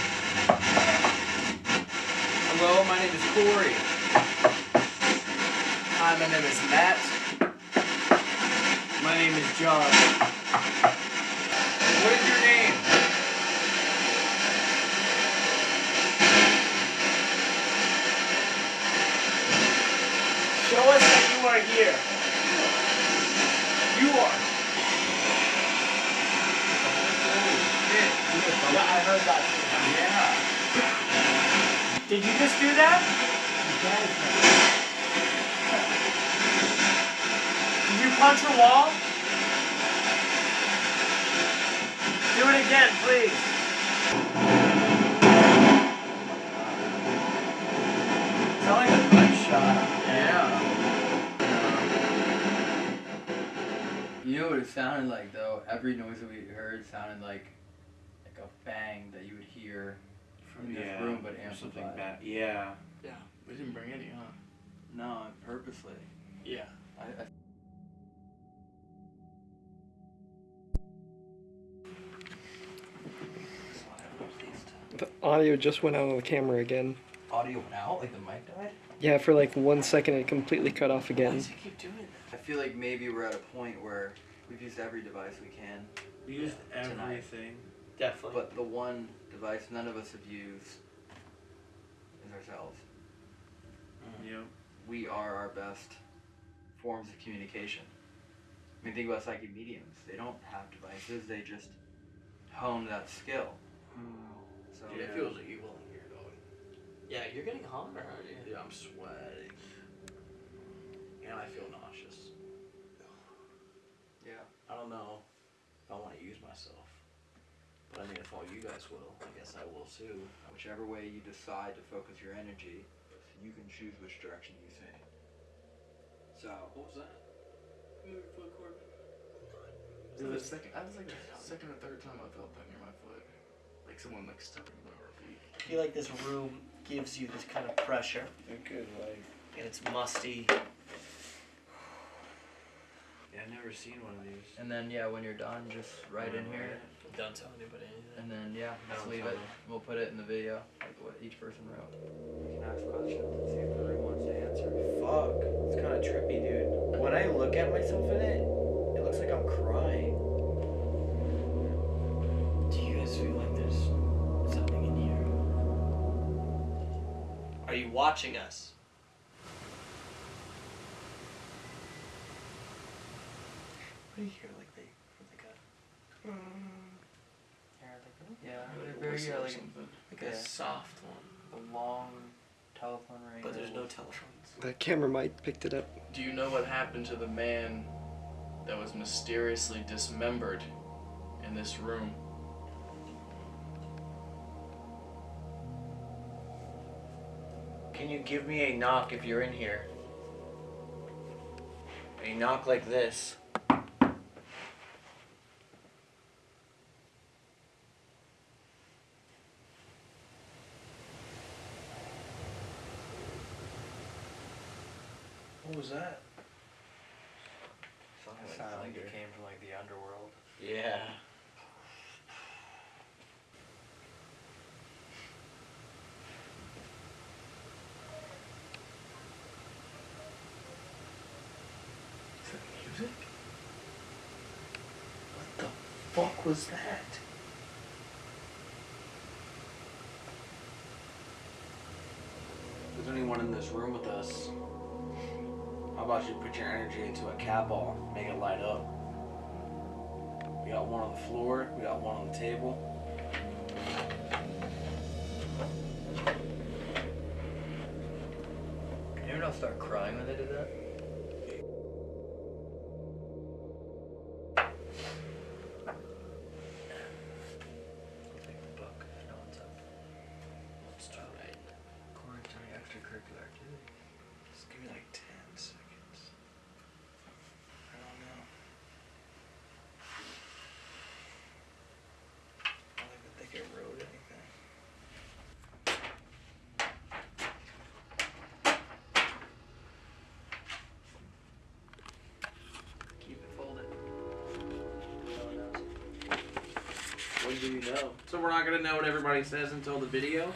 Hello, my name is Corey. My name is Matt. My name is John. What is your name? Show us that you are here. You are. Yeah, I heard that. Yeah. Did you just do that? Did you punch a wall? Do it again, please. Sound like a gunshot. Yeah. You know what it sounded like though? Every noise that we heard sounded like like a bang that you would hear in this room, but something amplified. bad. Yeah. Yeah. We didn't bring any, huh? No, purposely. Yeah. I, I The audio just went out on the camera again. audio went out, like the mic died. Yeah, for like one second it completely cut off again. Why does it keep doing that? I feel like maybe we're at a point where we've used every device we can. We used Tonight. everything. Definitely. But the one device none of us have used is ourselves. Mm-hmm. Yep. We are our best forms of communication. I mean, think about psychic mediums. They don't have devices, they just hone that skill. Mm. So Dude, it feels evil in here, dog. Yeah, you're getting hotter, aren't you? Dude, I'm sweating. And I feel nauseous. Yeah. I don't know if I want to use myself. But I mean, if all you guys will, I guess I will too. Whichever way you decide to focus your energy, you can choose which direction you think. So, What was that? Move your foot, Corbin. It was the second. That was like the second or third time I felt that near my foot. Like someone like stepping on our feet. I feel like this room gives you this kind of pressure. Good, like. And it's musty. Yeah, I've never seen one of these. And then yeah, when you're done, just right in here. Don't tell anybody anything. And then yeah, just Don't leave it. them. We'll put it in the video, like what each person wrote. We can ask questions and see if the room wants to answer. Fuck, it's kind of trippy, dude. When I look at myself in it, it looks like I'm crying. Do you guys feel like there's something in here? Are you watching us? What do you hear? Like they, like a. Yeah, very whistle yeah, or like, something. Like yeah. a soft one. The long telephone ring. But there's no telephones. The camera might picked it up. Do you know what happened to the man that was mysteriously dismembered in this room? Can you give me a knock if you're in here? A knock like this. What was that? Something like Sounded like it came from like the underworld. Yeah. Is that music? What the fuck was that? If there's anyone in this room with us, how about you put your energy into a cat ball, make it light up? We got one on the floor, we got one on the table. Anyone else start crying when they do that? Do you know? So we're not gonna know what everybody says until the video?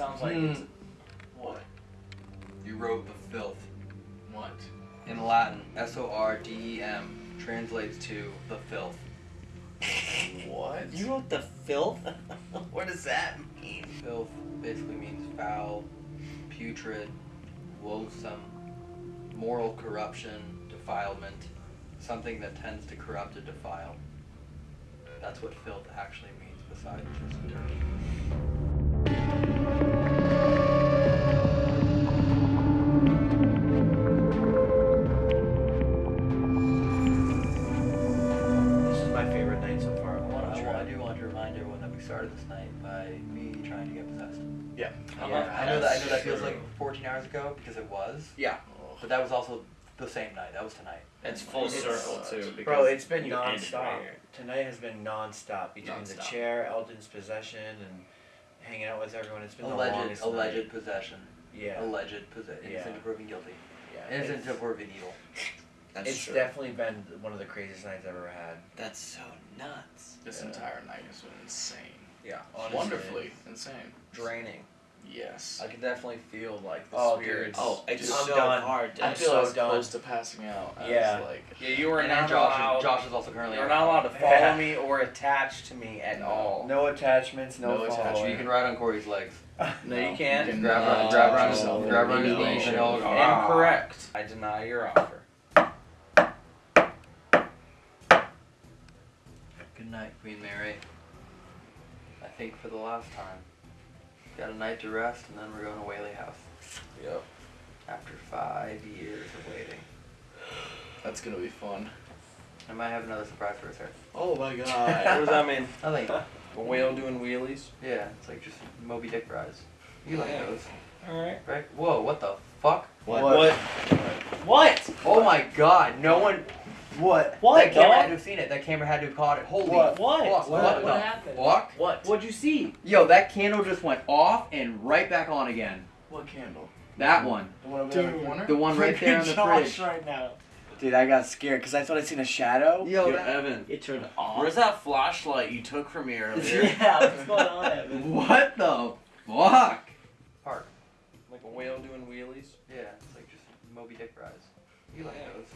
Sounds like Hmm. it's what? You wrote the filth. What? In Latin, S O R D E M translates to the filth. What? You wrote the filth? *laughs* what does that mean? Filth basically means foul, putrid, loathsome, moral corruption, defilement, something that tends to corrupt or defile. That's what filth actually means, besides just dirt. Started this night by me trying to get possessed. Yeah. Yeah, Yeah, I know that. I know that feels true. like 14 hours ago because it was. Yeah. But that was also the same night. That was tonight. It's full circle too. Bro, it's been you ended non-stop. Tonight has been non-stop between the Non-stop. chair, Elton's possession, and hanging out with everyone. It's been the Alleged, longest alleged night. possession. Yeah. Alleged possession. Innocent Yeah. to proven guilty. Yeah, Innocent it's- to proven evil. That's it's true. definitely been one of the craziest nights I've ever had. That's so nuts. This Yeah. entire night has been insane. Yeah. Wonderfully insane. Draining. Yes. I can definitely feel like the Oh, dude. spirits. Oh, it's just so hard. I I'm feel so I was done. close to passing out. I Yeah. Was like, Yeah, you were And not Josh- allowed. Josh is also currently You're not allowed to follow Yeah. *laughs* me or attach to me at all. No attachments, no, No following. attachment. You can ride on Corey's legs. *laughs* No, you can't. You can Grab not her, grab her, touch on- yourself grab her on his any knees and way, he'll. shape, or. Incorrect. I deny your offer. Good night, Queen Mary. I think for the last time. Got a night to rest, and then we're going to Whaley House. Yep. After five years of waiting. That's gonna be fun. I might have another surprise for us here. Oh my *laughs* god. what does that mean? Nothing. A whale doing wheelies? Yeah, it's like just Moby Dick rides. You like Yeah. those, Alright. right? Whoa, what the fuck? What? What? What? Oh my god, no one. What? that camera had to have seen it. That camera had to have caught it. Holy What? fuck. What? What, What? What happened? fuck? What? What'd you see? Yo, that candle just went off and right back on again. What candle? That one. The one over there in the corner? The one right there on the *laughs* Josh fridge. right now. Dude, I got scared because I thought I seen a shadow. Yo, Yo, that- Evan. It turned off. Where's that flashlight you took from me *laughs* earlier? yeah, what's going on, Evan? *laughs* What the fuck? Park. Like a whale doing wheelies? Yeah, it's like just Moby Dick rides. You like Yeah. those,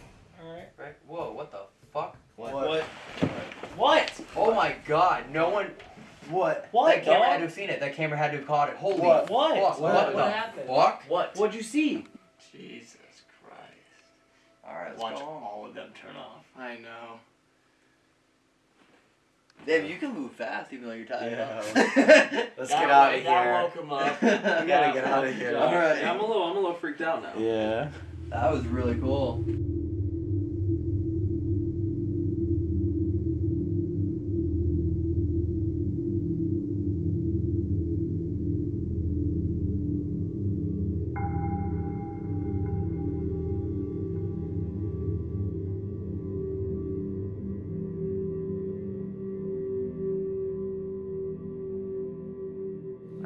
Alright. right? Whoa, what the fuck? What? What? What? Oh my god, no one. What? What? that camera dog? had to have seen it. That camera had to have caught it. Holy What? fuck. What? What, What? the What happened? fuck? What? What'd you see? Jesus Christ. Alright, let's Watch go. all of them turn off. I know. Dave, you can move fast even though you're tired. Yeah. *laughs* Let's That get out wo- of that here. woke him up. *laughs* We gotta get out of here. All right. I'm a little, I'm a little freaked out now. Yeah. That was really cool.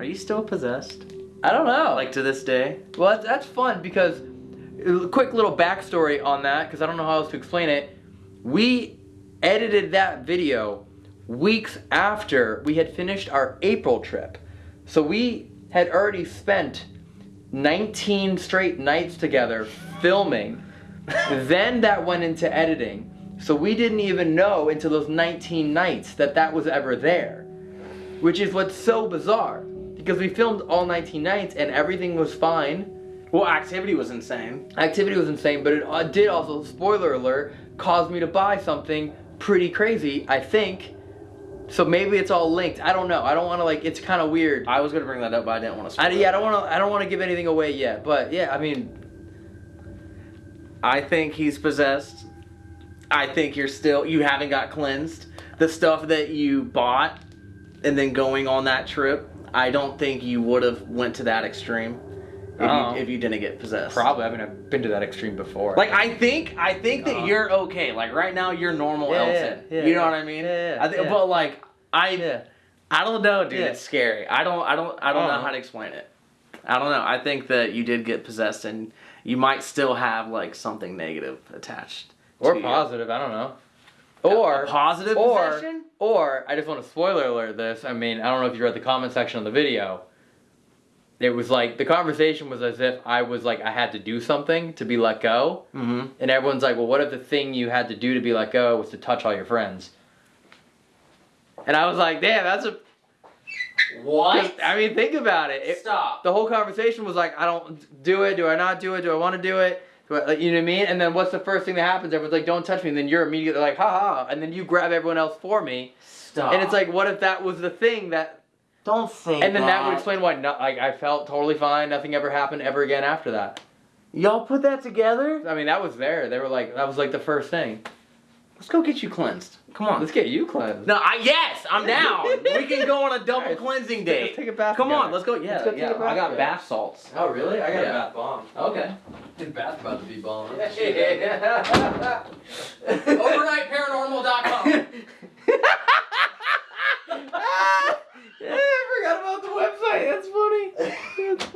You still possessed? I don't know. Like to this day? Well, that's, that's fun because, uh, quick little backstory on that, because I don't know how else to explain it. We edited that video weeks after we had finished our April trip. So we had already spent 19 straight nights together filming. *laughs* then that went into editing. So we didn't even know until those 19 nights that that was ever there. Which is what's so bizarre. Because we filmed all 19 nights and everything was fine. Well, activity was insane. Activity was insane, but it uh, did also, spoiler alert, cause me to buy something pretty crazy, I think. So maybe it's all linked. I don't know. I don't want to like. It's kind of weird. I was gonna bring that up, but I didn't want to. I, yeah, I don't want to. I don't want to give anything away yet. But yeah, I mean, I think he's possessed. I think you're still you haven't got cleansed. The stuff that you bought and then going on that trip, I don't think you would have went to that extreme if, Oh. you, if you didn't get possessed. probably. I mean, I've been to that extreme before. Like I think I think that Uh-huh. you're okay. Like right now you're normal Yeah, Elton. yeah, you know yeah. what I mean? Yeah, yeah, I think, yeah. but like I Yeah. I don't know, dude. Yeah. It's scary. I don't I don't I don't know Uh-huh. how to explain it. I don't know. I think that you did get possessed and you might still have like something negative attached. or to you. positive. I don't know. Or positive or possession? or I just want to spoiler alert this. I mean, I don't know if you read the comment section on the video. It was like the conversation was as if I was like I had to do something to be let go, Mm-hmm. and everyone's like, "Well, what if the thing you had to do to be let go was to touch all your friends?" And I was like, "Damn, that's a What? I mean, think about it. It- Stop. The whole conversation was like, I don't do it. Do I not do it? Do I want to do it? Do I, like, you know what I mean? And then what's the first thing that happens? Everyone's like, don't touch me. And then you're immediately like, ha ha. And then you grab everyone else for me. Stop. And it's like, what if that was the thing that? don't say And then that would explain why. No, like I felt totally fine. Nothing ever happened ever again after that. Y'all put that together? I mean, that was there. They were like, that was like the first thing. Let's go get you cleansed. Come on. Let's get you cleansed. No, I yes, I'm down. *laughs* we can go on a double Alright, cleansing Let's date. take a bath. Come on, let's go. Yeah, Let's go take yeah. a bath I got bath salts. Oh really? I got Yeah. a bath bomb. Okay. Bath about to be bomb. OvernightParanormal.com. *laughs* yeah, I forgot about the website. That's funny. That's funny.